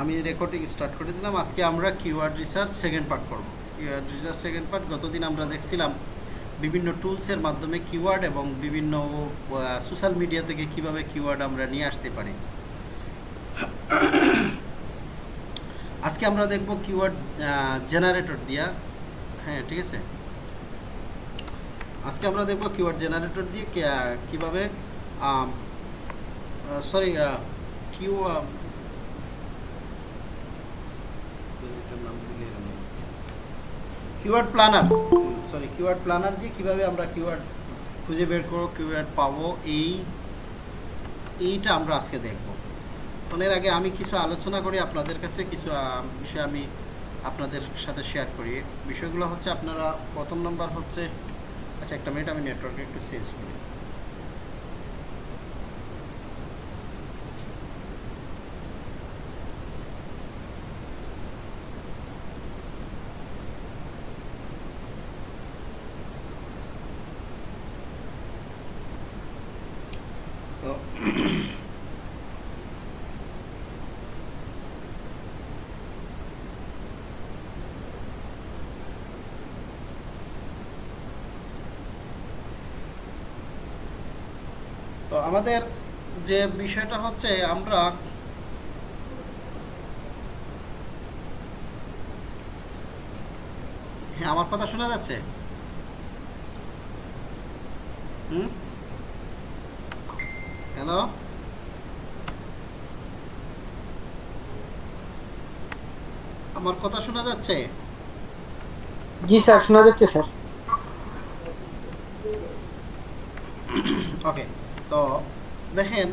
আমি recording start করে দিলাম। আজকে আমরা কিওয়ার্ড রিসার্চ সেকেন্ড পার্ট করব। কিওয়ার্ড রিসার্চ সেকেন্ড পার্ট গতদিন আমরা দেখছিলাম, বিভিন্ন টুলসের মাধ্যমে কিওয়ার্ড এবং বিভিন্ন সোশ্যাল মিডিয়া থেকে কীভাবে কিওয়ার্ড আমরা নিয়ে আসতে পারি। আজকে আমরা দেখব কিওয়ার্ড জেনারেটর দিয়া। হ্যাঁ ঠিক আছে? আজকে আমরা দেখব কিওয়ার্ড জেনারেটর দিয়ে কীভাবে sorry Q keyword planner sorry keyword planner দিয়ে কীভাবে আমরা কিওয়ার্ড খুঁজে বের করব কিওয়ার্ড পাবো, এই, এইটা আমরা আজকে দেখব। এর আগে আমি কিছু আলোচনা করি, আপনাদের কাছে কিছু বিষয় আমি আপনাদের সাথে শেয়ার করি। বিষয়গুলো হচ্ছে আপনারা, প্রথম নম্বর হচ্ছে আচ্ছা একটা মিনিট আমি নেটওয়ার্কে একটু চেঞ্জ করি। আমাদের যে বিষয়টা হচ্ছে আমরা হ্যাঁ আমার কথা শোনা যাচ্ছে? হ্যালো আমার কথা শোনা যাচ্ছে? জি, স্যার, শোনা যাচ্ছে, স্যার ওকে তো দেখেন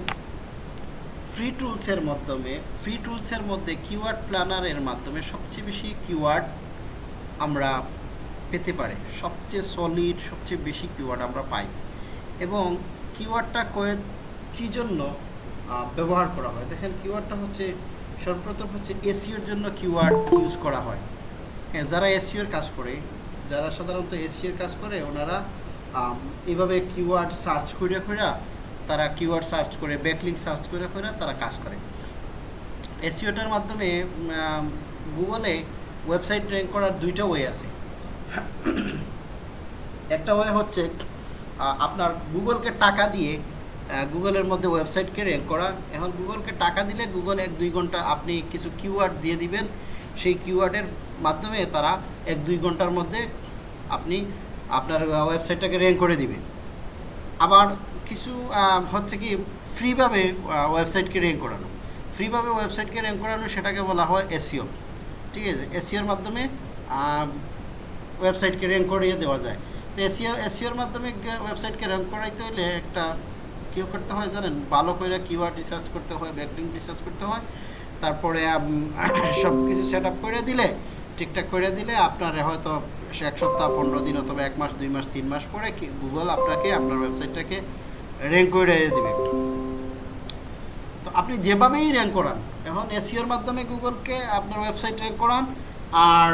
ফ্রি টুলসের মাধ্যমে ফ্রি টুলসের মধ্যে কিওয়ার্ড প্ল্যানারের মাধ্যমে সবচেয়ে বেশি কিওয়ার্ড আমরা পেতে পারি। সবচেয়ে সলিড সবচেয়ে বেশি কিওয়ার্ড আমরা পাই। এবং কিওয়ার্ডটা কয়ে কী জন্য ব্যবহার করা হয়? দেখেন কিওয়ার্ডটা হচ্ছে, সর্বপ্রথম হচ্ছে এসিওর জন্য কিওয়ার্ড ইউজ করা হয়। হ্যাঁ যারা এসিওর কাজ করে, যারা সাধারণত এসিওর কাজ করে, ওনারা এভাবে কিওয়ার্ড সার্চ করে করে তারা কিওয়ার্ড সার্চ করে ব্যাকলিং সার্চ করে করে তারা কাজ করে। এসিওটার মাধ্যমে গুগলে ওয়েবসাইট র্যাঙ্ক করার দুইটা ওয়ে আছে। একটা ওয়ে হচ্ছে আপনার গুগলকে টাকা দিয়ে গুগলের মধ্যে ওয়েবসাইটকে র্যাঙ্ক করা। এখন গুগলকে টাকা দিলে গুগল এক দুই ঘণ্টা আপনি কিছু কিওয়ার্ড দিয়ে দিবেন। সেই কিওয়ার্ডের মাধ্যমে তারা এক দুই ঘণ্টার মধ্যে আপনি আপনার ওয়েবসাইটটাকে র্যাঙ্ক করে দিবে। আবার কিছু হচ্ছে কি ফ্রিভাবে ওয়েবসাইটকে র্যাঙ্ক করানো। ফ্রিভাবে ওয়েবসাইটকে র্যাঙ্ক করানো, সেটাকে বলা হয় এসিও ঠিক আছে? এসিওর মাধ্যমে ওয়েবসাইটকে র্যাঙ্ক করিয়ে দেওয়া যায়। তো এসিও এসিওর মাধ্যমে ওয়েবসাইটকে র্যাঙ্ক করাইতে হলে একটা কী করতে হয় জানেন? ভালো করে কিওয়ার্ড রিসার্চ করতে হয় ব্যাকলিং রিসার্চ করতে হয়। তারপরে সব কিছু সেট আপ করে দিলে, ঠিকঠাক করে দিলে আপনার হয়তো এক সপ্তাহ, পনেরো দিন অথবা এক মাস, দুই মাস, তিন মাস পরে গুগল আপনাকে, আপনার ওয়েবসাইটটাকে র্যাঙ্ক করে দেবে। তো আপনি যেভাবেই র্যাঙ্ক করান, এখন এসিওর মাধ্যমে গুগলকে আপনার ওয়েবসাইট র্যাঙ্ক করান, আর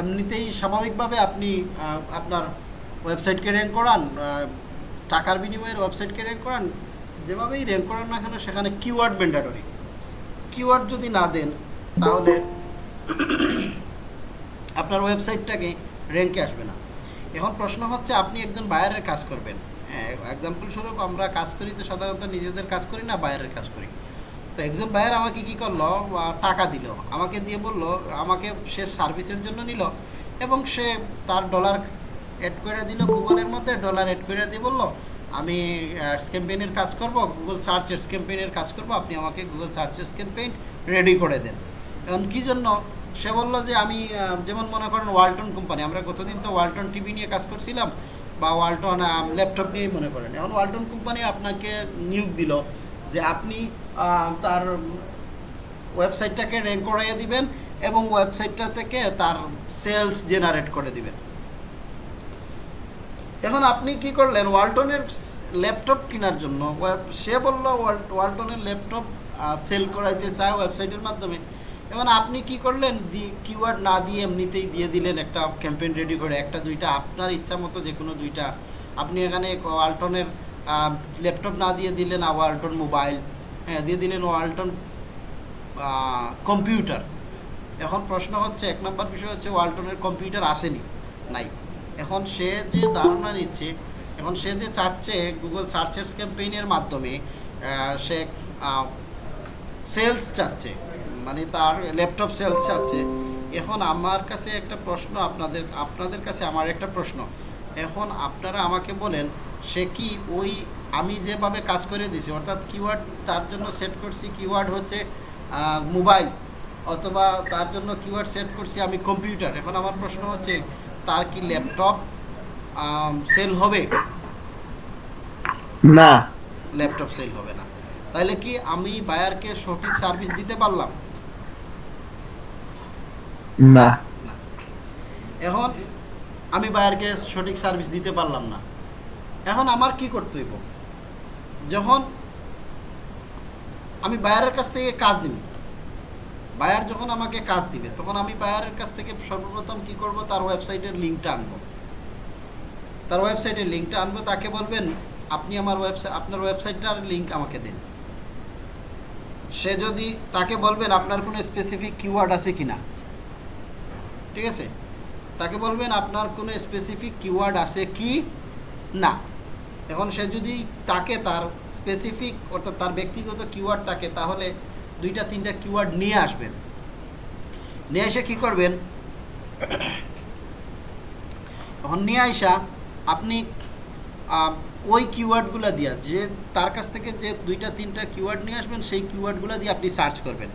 এমনিতেই স্বাভাবিকভাবে আপনি আপনার ওয়েবসাইটকে র্যাঙ্ক করান টাকার বিনিময়ের ওয়েবসাইটকে র্যাঙ্ক করান, যেভাবেই র্যাঙ্ক করান না কেন, সেখানে কিওয়ার্ড ম্যান্ডাটরি কিওয়ার্ড যদি না দেন, তাহলে আপনার ওয়েবসাইটটাকে র্যাঙ্কে আসবে না। এখন প্রশ্ন হচ্ছে, আপনি একজন বায়ারের কাজ করবেন। এক্সাম্পল স্বরূপ আমরা কাজ করি তো সাধারণত নিজেদের কাজ করি না, বাইরের কাজ করি। তো একজন বায়ার আমাকে কি করল? টাকা দিল। আমাকে দিয়ে বলল, আমাকে সে সার্ভিসের জন্য নিল এবং সে তার ডলার অ্যাড করে দিল গুগলের মধ্যে ডলার অ্যাড করে দিয়ে বলল, আমি ক্যাম্পেইনের কাজ করব গুগল সার্চেস ক্যাম্পেইনের কাজ করব, আপনি আমাকে গুগল সার্চেস ক্যাম্পেইন রেডি করে দেন। এখন কী জন্য? সে বলল যে, আমি যেমন মনে করেন ওয়ালটন কোম্পানি আমরা গতদিন তো ওয়ালটন টিভি নিয়ে কাজ করছিলাম বা ওয়ালটন ল্যাপটপ নিয়েই মনে করেন। এখন ওয়ালটন কোম্পানি আপনাকে নিয়োগ দিল যে আপনি তার ওয়েবসাইটটাকে র্যাঙ্ক করাইয়ে দিবেন এবং ওয়েবসাইটটা থেকে তার সেলস জেনারেট করে দিবেন। এখন আপনি কি করলেন? ওয়ালটনের ল্যাপটপ কেনার জন্য সে বলল, ওয়াল- ওয়ালটনের ল্যাপটপ সেল করাইতে চায় ওয়েবসাইটের মাধ্যমে। এখন আপনি কি করলেন? কিওয়ার্ড না দিয়ে এমনিতেই দিয়ে দিলেন একটা ক্যাম্পেইন রেডি করে, একটা, দুইটা, আপনার ইচ্ছা মতো যে কোনো দুইটা। আপনি এখানে ওয়ালটনের ল্যাপটপ না দিয়ে দিলেন ওয়ালটন মোবাইল হ্যাঁ দিয়ে দিলেন ওয়ালটন কম্পিউটার এখন প্রশ্ন হচ্ছে, এক নম্বর বিষয় হচ্ছে ওয়ালটনের কম্পিউটার আসেনি, নাই। এখন সে যে ধারণা নিচ্ছে, এখন সে যে চাচ্ছে গুগল সার্চেস ক্যাম্পেইনের মাধ্যমে সে সেলস চাচ্ছে। মানে তার ল্যাপটপ সেলস চাচ্ছে এখন আমার কাছে একটা প্রশ্ন আপনাদের আপনাদের কাছে আমার একটা প্রশ্ন। এখন আপনারা আমাকে বলেন সে কি ওই আমি যেভাবে কাজ করে দিছি অর্থাৎ কিওয়ার্ড তার জন্য সেট করছি কিওয়ার্ড হচ্ছে মোবাইল অথবা তার জন্য কিওয়ার্ড সেট করছি আমি কম্পিউটার এখন আমার প্রশ্ন হচ্ছে তার কি ল্যাপটপ সেল হবে? না। ল্যাপটপ সেল হবে না। তাহলে কি আমি বায়ারকে সঠিক সার্ভিস দিতে পারলাম? না। এখন আমি বায়ারকে সঠিক সার্ভিস দিতে পারলাম না। এখন আমার কি করতে হইব? যখন আমি বায়ারের কাছ থেকে কাজ বায়ার যখন আমাকে কাজ দিবে, তখন আমি বায়ারের কাছ থেকে সর্বপ্রথম কি করব? তার ওয়েবসাইটের লিঙ্কটা আনব। তার ওয়েবসাইটের লিঙ্কটা আনব, তাকে বলবেন, আপনি আমার ওয়েবসাইট আপনার ওয়েবসাইটটার লিঙ্ক আমাকে দিন। সে যদি তাকে বলবেন, আপনার কোনো স্পেসিফিক কিওয়ার্ড আছে কিনা? ঠিক আছে? তাকে বলবেন আপনার কোনো স্পেসিফিক কিওয়ার্ড আছে কি? না। এখন সে যদি তাকে তার স্পেসিফিক অর্থাৎ তার ব্যক্তিগত কিওয়ার্ড তাকে, তাহলে দুইটা, তিনটা কিওয়ার্ড নিয়ে আসবেন। নিয়ে এসে কী করবেন? এখন নিয়ে আসা আপনি ওই কিওয়ার্ডগুলো দিয়া, যে তার কাছ থেকে যে দুইটা, তিনটা কিওয়ার্ড নিয়ে আসবেন, সেই কিওয়ার্ডগুলো দিয়ে আপনি সার্চ করবেন।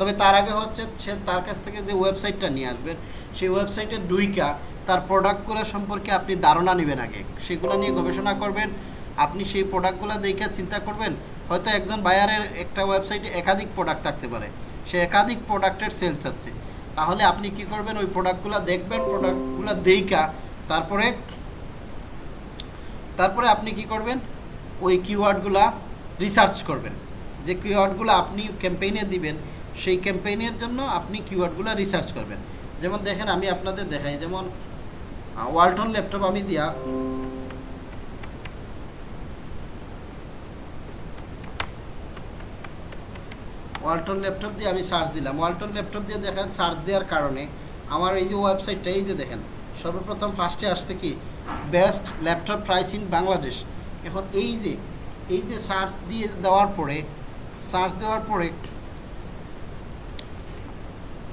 তবে তার আগে হচ্ছে সে তার কাছ থেকে যে ওয়েবসাইটটা নিয়ে আসবেন, সেই ওয়েবসাইটে ডুইকা তার প্রোডাক্টগুলো সম্পর্কে আপনি ধারণা নেবেন আগে। সেগুলো নিয়ে গবেষণা করবেন, আপনি সেই প্রোডাক্টগুলো দেখে চিন্তা করবেন, হয়তো একজন বায়ারের একটা ওয়েবসাইটে একাধিক প্রোডাক্ট থাকতে পারে, সে একাধিক প্রোডাক্টের সেল চাচ্ছে। তাহলে আপনি কি করবেন, ওই প্রোডাক্টগুলো দেখবেন, প্রোডাক্টগুলো দেইকা তারপরে তারপরে আপনি কি করবেন, ওই কিওয়ার্ডগুলা রিসার্চ করবেন। যে কিওয়ার্ডগুলো আপনি ক্যাম্পেইনে দিবেন সেই ক্যাম্পেইনের জন্য আপনি কিওয়ার্ডগুলো রিসার্চ করবেন। যেমন দেখেন, আমি আপনাদের দেখাই, যেমন ওয়ালটন ল্যাপটপ আমি দিয়া ওয়ালটন ল্যাপটপ দিয়ে আমি সার্চ দিলাম। ওয়ালটন ল্যাপটপ দিয়ে দেখেন সার্চ দেওয়ার কারণে আমার এই যে ওয়েবসাইটটা এই যে দেখেন, সর্বপ্রথম ফার্স্টে আসছে কি? Best laptop price in Bangladesh এখন এই যে এই যে সার্চ দিয়ে দেওয়ার পরে সার্চ দেওয়ার পরে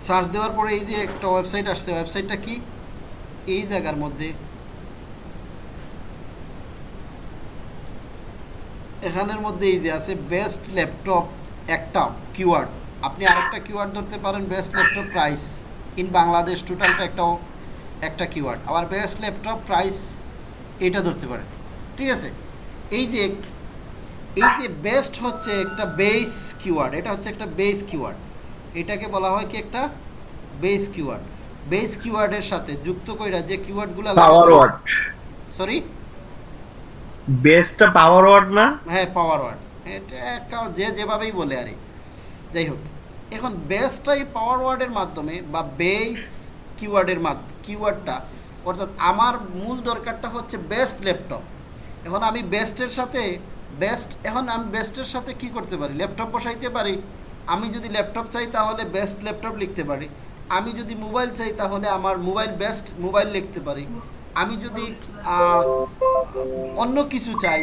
সার্চ দেওয়ার পরে এই যে একটা ওয়েবসাইট আসছে, ওয়েবসাইটটা কি? এই জায়গার মধ্যে। এখানের মধ্যে এই যে আছে বেস্ট ল্যাপটপ একটা কিওয়ার্ড আপনি আরেকটা কিওয়ার্ড ধরতে পারেন best laptop price in Bangladesh টোটালটা একটাও একটা কিওয়ার্ড আবার বেস্ট ল্যাপটপ প্রাইস এটা ধরতে পারেন। ঠিক আছে? এই যে এই যে বেস্ট হচ্ছে একটা বেস কিওয়ার্ড এটা হচ্ছে একটা বেস কিওয়ার্ড এটাকে বলা হয় কি একটা বেস কিওয়ার্ড বেস কিওয়ার্ডের সাথে যুক্ত কইরা যে কিওয়ার্ডগুলো পাওয়ার ওয়ার্ড সরি বেসটা পাওয়ার ওয়ার্ড না? হ্যাঁ পাওয়ার ওয়ার্ড এটা যে যেভাবেই বলে আরে। যাই হোক এখন বেসটাই পাওয়ার ওয়ার্ডের মাধ্যমে বা বেস কিওয়ার্ডের মাধ্যমে কিওয়ার্ডটা অর্থাৎ আমার মূল দরকারটা হচ্ছে বেস্ট ল্যাপটপ এখন আমি বেস্টের সাথে বেস্ট এখন আমি বেস্টের সাথে কি করতে পারি? ল্যাপটপ বসাইতে পারি? আমি যদি ল্যাপটপ চাই তাহলে বেস্ট ল্যাপটপ লিখতে পারি। আমি যদি মোবাইল চাই তাহলে আমার মোবাইল বেস্ট মোবাইল লিখতে পারি। আমি যদি অন্য কিছু চাই,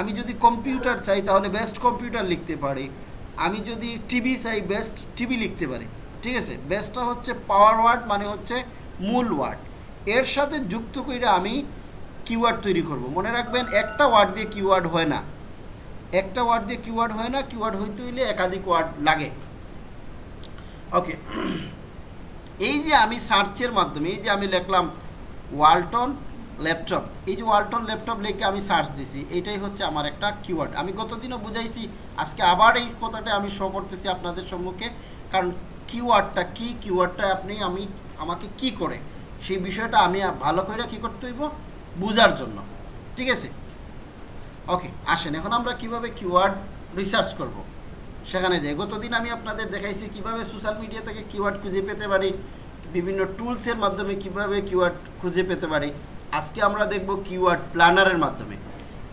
আমি যদি কম্পিউটার চাই তাহলে বেস্ট কম্পিউটার লিখতে পারি। আমি যদি টিভি চাই বেস্ট টিভি লিখতে পারি। ঠিক আছে? বেস্টটা হচ্ছে পাওয়ার ওয়ার্ড মানে হচ্ছে মূল ওয়ার্ড এর সাথে যুক্ত করে আমি কিওয়ার্ড তৈরি করব। মনে রাখবেন একটা ওয়ার্ড দিয়ে কিওয়ার্ড হয় না। একটা ওয়ার্ড দিয়ে কিওয়ার্ড হয় না কিওয়ার্ড হইতে হইলে একাধিক ওয়ার্ড লাগে। ওকে এই যে আমি সার্চের মাধ্যমে, এই যে আমি লিখলাম ওয়ালটন ল্যাপটপ এই যে ওয়ালটন ল্যাপটপ লিখে আমি সার্চ দিছি, এটাই হচ্ছে আমার একটা কিওয়ার্ড আমি গতদিনও বুঝাইছি, আজকে আবার এই কথাটা আমি শো করতেছি আপনাদের সম্মুখে, কারণ কিওয়ার্ডটা কি কিওয়ার্ডটা আপনি, আমি, আমাকে কি করে, সেই বিষয়টা আমি ভালো করে কি করতে হইব? বুঝার জন্য। ঠিক আছে? ওকে আসেন, এখন আমরা কীভাবে কিওয়ার্ড রিসার্চ করব? সেখানে যাই। গতদিন আমি আপনাদের দেখাইছি কীভাবে সোশ্যাল মিডিয়া থেকে কিওয়ার্ড খুঁজে পেতে পারি, বিভিন্ন টুলসের মাধ্যমে কীভাবে কিওয়ার্ড খুঁজে পেতে পারি। আজকে আমরা দেখব কিওয়ার্ড প্ল্যানারের মাধ্যমে।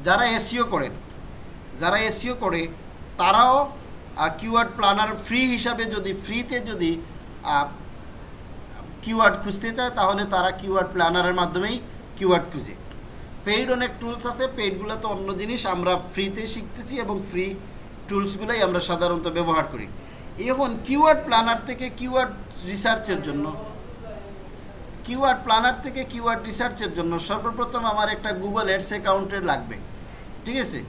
যারা এসিও করেন, যারা এসিও করে, তারাও কিওয়ার্ড প্ল্যানার ফ্রি হিসাবে যদি ফ্রিতে যদি কিওয়ার্ড খুঁজতে চায়, তাহলে তারা কিওয়ার্ড প্ল্যানারের মাধ্যমেই কিওয়ার্ড খুঁজে। পেইড অনেক টুলস আছে পেইডগুলো তো অন্য জিনিস, আমরা ফ্রিতে শিখতেছি এবং ফ্রি টুলসগুলোই আমরা সাধারণত ব্যবহার করি। এখন কিওয়ার্ড প্ল্যানার থেকে কিওয়ার্ড রিসার্চের জন্য কিওয়ার্ড প্ল্যানার থেকে কিওয়ার্ড রিসার্চের জন্য সর্বপ্রথম আমার একটা গুগল অ্যাডস অ্যাকাউন্টের লাগবে। ঠিক আছে?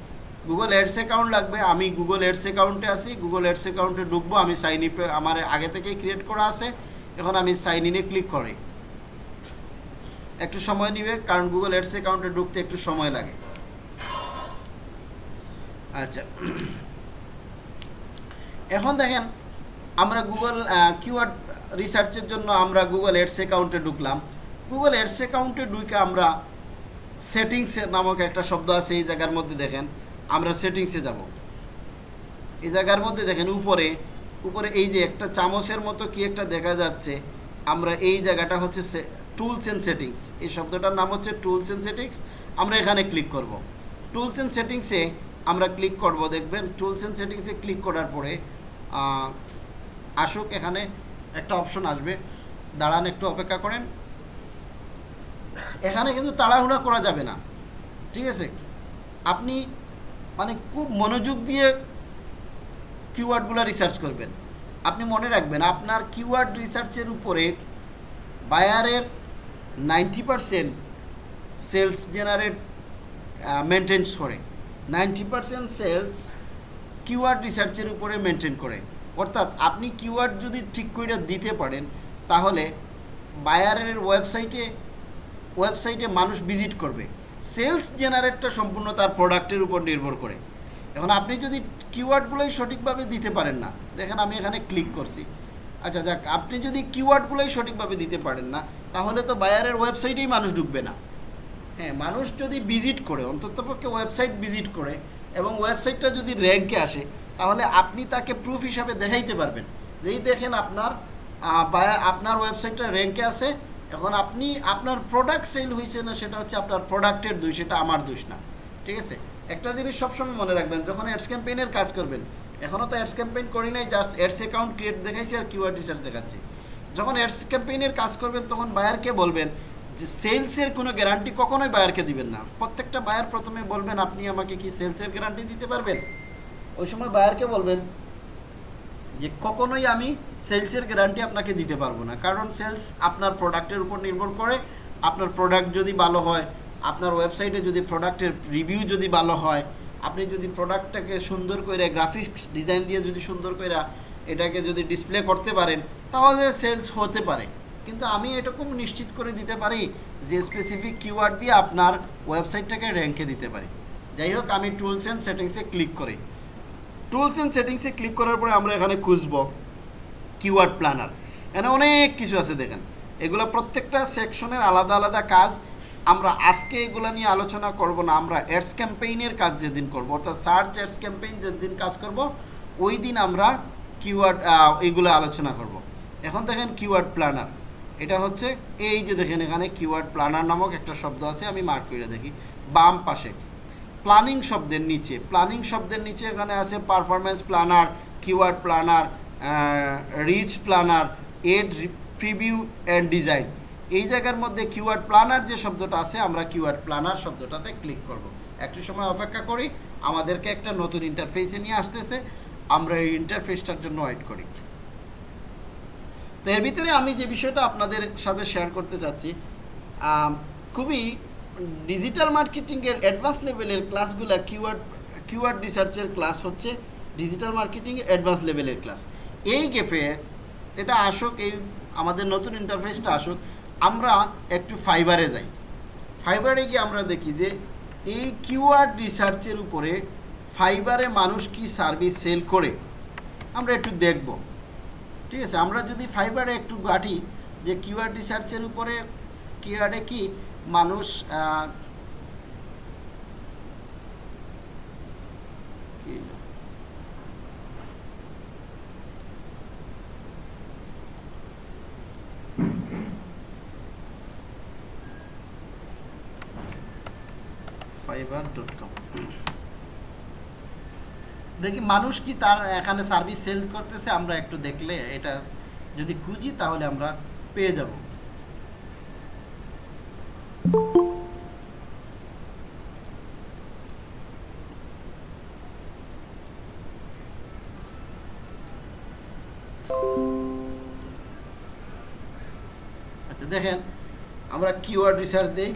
গুগল অ্যাডস অ্যাকাউন্ট লাগবে, আমি গুগল অ্যাডস অ্যাকাউন্টে আছি গুগল অ্যাডস অ্যাকাউন্টে ঢুকবো, আমি সাইন ইপে আমার আগে থেকেই ক্রিয়েট করা আছে, এখন আমি সাইন ইনে ক্লিক করি। একটু সময় নিবে, কারণ গুগল অ্যাডস অ্যাকাউন্টে ঢুকতে একটু সময় লাগে। আচ্ছা। এখন দেখেন, আমরা গুগল কিওয়ার্ড রিসার্চের জন্য আমরা গুগল অ্যাডস অ্যাকাউন্টে ঢুকলাম। গুগল অ্যাডস অ্যাকাউন্টে ঢুকে আমরা সেটিংস নামক একটা শব্দ আছে এই জায়গার মধ্যে দেখেন, আমরা সেটিংসে যাব। এই জায়গার মধ্যে দেখেন, উপরে উপরে এই যে একটা চামচের মতো কি একটা দেখা যাচ্ছে, আমরা এই জায়গাটা হচ্ছে টুলস অ্যান্ড সেটিংস এই শব্দটার নাম হচ্ছে টুলস অ্যান্ড সেটিংস আমরা এখানে ক্লিক করব। টুলস অ্যান্ড সেটিংসে আমরা ক্লিক করব, দেখবেন টুলস অ্যান্ড সেটিংসে ক্লিক করার পরে আসুক, এখানে একটা অপশন আসবে। দাঁড়ান, একটু অপেক্ষা করেন। এখানে কিন্তু তাড়াহুড়া করা যাবে না। ঠিক আছে? আপনি মানে খুব মনোযোগ দিয়ে কিওয়ার্ডগুলো রিসার্চ করবেন। আপনি মনে রাখবেন, আপনার কিওয়ার্ড রিসার্চের উপরে বায়ারের ninety percent sales generate maintenance করে। নাইনটি পারসেন্ট সেলস কিওয়ার্ড রিসার্চের উপরে মেনটেন করে। অর্থাৎ আপনি কিওয়ার্ড যদি ঠিক করে দিতে পারেন, তাহলে বায়ারের ওয়েবসাইটে ওয়েবসাইটে মানুষ ভিজিট করবে। সেলস জেনারেটটা সম্পূর্ণ তার প্রোডাক্টের উপর নির্ভর করে। এখন আপনি যদি কিওয়ার্ডগুলোই সঠিকভাবে দিতে পারেন না, দেখেন আমি এখানে ক্লিক করছি। আচ্ছা যাক আপনি যদি কিওয়ার্ডগুলোই সঠিকভাবে দিতে পারেন না, তাহলে তো বায়ারের ওয়েবসাইটেই মানুষ ঢুকবে না। হ্যাঁ মানুষ যদি ভিজিট করে, অন্ততপক্ষে ওয়েবসাইট ভিজিট করে, এবং ওয়েবসাইটটা যদি র্যাঙ্কে আসে, তাহলে আপনি তাকে প্রুফ হিসাবে দেখাইতে পারবেন। যেই দেখেন আপনার আপনার ওয়েবসাইটটা র্যাঙ্কে আছে, এখন আপনি, আপনার প্রোডাক্ট সেল হয়েছে না, সেটা হচ্ছে আপনার প্রোডাক্টের দোষ, সেটা আমার দোষ না। ঠিক আছে? একটা জিনিস সবসময় মনে রাখবেন, যখন অ্যাডস ক্যাম্পেইনের কাজ করবেন এখনও তো অ্যাডস ক্যাম্পেইন করি নাই জাস্ট অ্যাডস অ্যাকাউন্ট ক্রিয়েট দেখাইছি আর কিওয়ার্ড রিসার্চ দেখাচ্ছি। যখন অ্যাডস ক্যাম্পেইনের কাজ করবেন, তখন বায়ারকে বলবেন যে সেলসের কোনো গ্যারান্টি কখনোই বায়ারকে দিবেন না। প্রত্যেকটা বায়ার প্রথমে বলবেন, আপনি আমাকে কি সেলসের গ্যারান্টি দিতে পারবেন? ওই সময় বায়ারকে বলবেন যে, কখনোই আমি সেলসের গ্যারান্টি আপনাকে দিতে পারব না। কারণ সেলস আপনার প্রোডাক্টের উপর নির্ভর করে। আপনার প্রোডাক্ট যদি ভালো হয়, আপনার ওয়েবসাইটে যদি প্রোডাক্টের রিভিউ যদি ভালো হয় আপনি যদি প্রোডাক্টটাকে সুন্দর করে গ্রাফিক্স ডিজাইন দিয়ে যদি সুন্দর করে এটাকে যদি ডিসপ্লে করতে পারেন, তাহলে সেলস হতে পারে। কিন্তু আমি এরকম নিশ্চিত করে দিতে পারি যে স্পেসিফিক কিওয়ার্ড দিয়ে আপনার ওয়েবসাইটটাকে র্যাঙ্কে দিতে পারি। যাই হোক, আমি টুলস অ্যান্ড সেটিংসে ক্লিক করি। টুলস অ্যান্ড সেটিংসে ক্লিক করার পরে আমরা এখানে খুঁজব কিওয়ার্ড প্ল্যানার এখানে অনেক কিছু আছে দেখেন। এগুলো প্রত্যেকটা সেকশনের আলাদা আলাদা কাজ। আমরা আজকে এগুলো নিয়ে আলোচনা করব না, আমরা অ্যাডস ক্যাম্পেইনের কাজ যেদিন করব, অর্থাৎ সার্চ অ্যাডস ক্যাম্পেইন যেদিন কাজ করব, ওই দিন আমরা কিওয়ার্ড এইগুলো আলোচনা করব। এখন দেখেন কিওয়ার্ড প্ল্যানার, এটা হচ্ছে এই যে দেখেন এখানে কিওয়ার্ড প্ল্যানার নামক একটা শব্দ আছে, আমি মার্ক করে দেখি, বাম পাশে। প্ল্যানিং শব্দের নিচে, প্ল্যানিং শব্দের নিচে এখানে আছে performance planner, keyword planner reach planner, ad, preview, and design. এই জায়গার মধ্যে কিওয়ার্ড প্ল্যানার যে শব্দটা আছে, আমরা কিওয়ার্ড প্ল্যানার শব্দটাতে ক্লিক করব। একটু সময় অপেক্ষা করি, আমাদেরকে একটা নতুন ইন্টারফেসে নিয়ে আসতেছে, আমরা এই ইন্টারফেসটার জন্য ওয়েট করি। তো এর ভিতরে আমি যে বিষয়টা আপনাদের সাথে শেয়ার করতে চাচ্ছি খুবই ডিজিটাল মার্কেটিংয়ের অ্যাডভান্স লেভেলের ক্লাসগুলো কিওয়ার্ড কিওয়ার্ড রিসার্চের ক্লাস হচ্ছে ডিজিটাল মার্কেটিং অ্যাডভান্স লেভেলের ক্লাস এই গেপে এটা আসুক, এই আমাদের নতুন ইন্টারফেসটা আসুক আমরা একটু ফাইবারে যাই। ফাইবারে গিয়ে আমরা দেখি যে এই কিউআর রিসার্চের উপরে ফাইবারে মানুষ কি সার্ভিস সেল করে? আমরা একটু দেখব। ঠিক আছে, আমরা যদি ফাইবারে একটু গাঁটি যে কিউআর রিসার্চের উপরে কিউআরে কি মানুষ আহ, কি না? দেখি মানুষ কি তার এখানে সার্ভিস সেল করতেছে, আমরা একটু দেখলে এটা যদি খুঁজি তাহলে আমরা পেয়ে যাব। আচ্ছা দেখেন, আমরা কিওয়ার্ড রিসার্চ দেই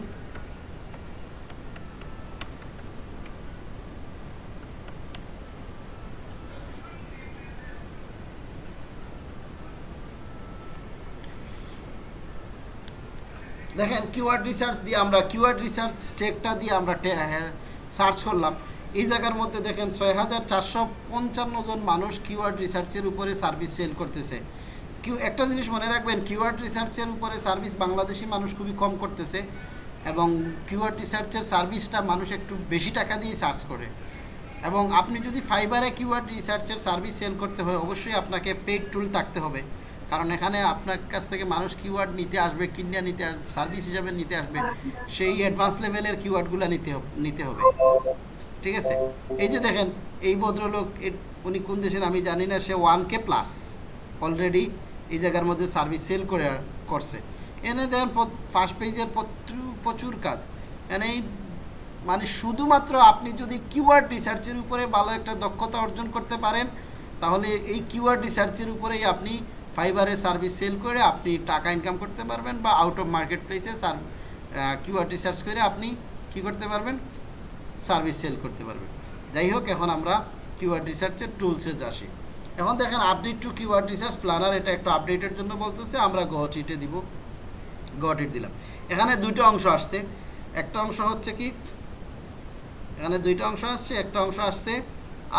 দেখেন কিওয়ার্ড রিসার্চ দিয়ে আমরা কিওয়ার্ড রিসার্চ টেকটা দিয়ে আমরা সার্চ করলাম। এই জায়গার মধ্যে দেখেন ছয় হাজার চারশো পঞ্চান্ন জন মানুষ কিওয়ার্ড রিসার্চের উপরে সার্ভিস সেল করতেছে। কিউ একটা জিনিস মনে রাখবেন কিওয়ার্ড রিসার্চের উপরে সার্ভিস বাংলাদেশি মানুষ খুবই কম করতেছে এবং কিওয়ার্ড রিসার্চের সার্ভিসটা মানুষ একটু বেশি টাকা দিয়ে সার্চ করে। এবং আপনি যদি ফাইবারে কিওয়ার্ড রিসার্চের সার্ভিস সেল করতে হয়, অবশ্যই আপনাকে পেড টুল থাকতে হবে। কারণ এখানে আপনার কাছ থেকে মানুষ কিওয়ার্ড নিতে আসবে কিনে নিতে আসবে সার্ভিস হিসাবে নিতে আসবে, সেই অ্যাডভান্স লেভেলের কিওয়ার্ডগুলো নিতে নিতে হবে। ঠিক আছে? এই যে দেখেন, এই ভদ্রলোক উনি কোন দেশের আমি জানি না, সে ওয়ান কে প্লাস অলরেডি এই জায়গার মধ্যে সার্ভিস সেল করে, করছে। এনে দেখেন ফার্স্ট পেজের প্রচুর কাজ। এনে এই মানে শুধুমাত্র আপনি যদি কিওয়ার্ড রিসার্চের উপরে ভালো একটা দক্ষতা অর্জন করতে পারেন, তাহলে এই কিওয়ার্ড রিসার্চের উপরেই আপনি ফাইবারে সার্ভিস সেল করে আপনি টাকা ইনকাম করতে পারবেন বা আউট অফ মার্কেট প্লেসে সার কিওয়ার্ড রিসার্চ করে আপনি কি করতে পারবেন? সার্ভিস সেল করতে পারবেন। যাই হোক, এখন আমরা কিওয়ার্ড রিসার্চের টুলসে আসি। এখন দেখেন update to keyword research planner এটা একটু আপডেটের জন্য বলতেছে, আমরা গটিটে দিব। গটিট দিলাম। এখানে দুটো অংশ আসছে। একটা অংশ হচ্ছে কি? এখানে দুইটা অংশ আসছে, একটা অংশ আসছে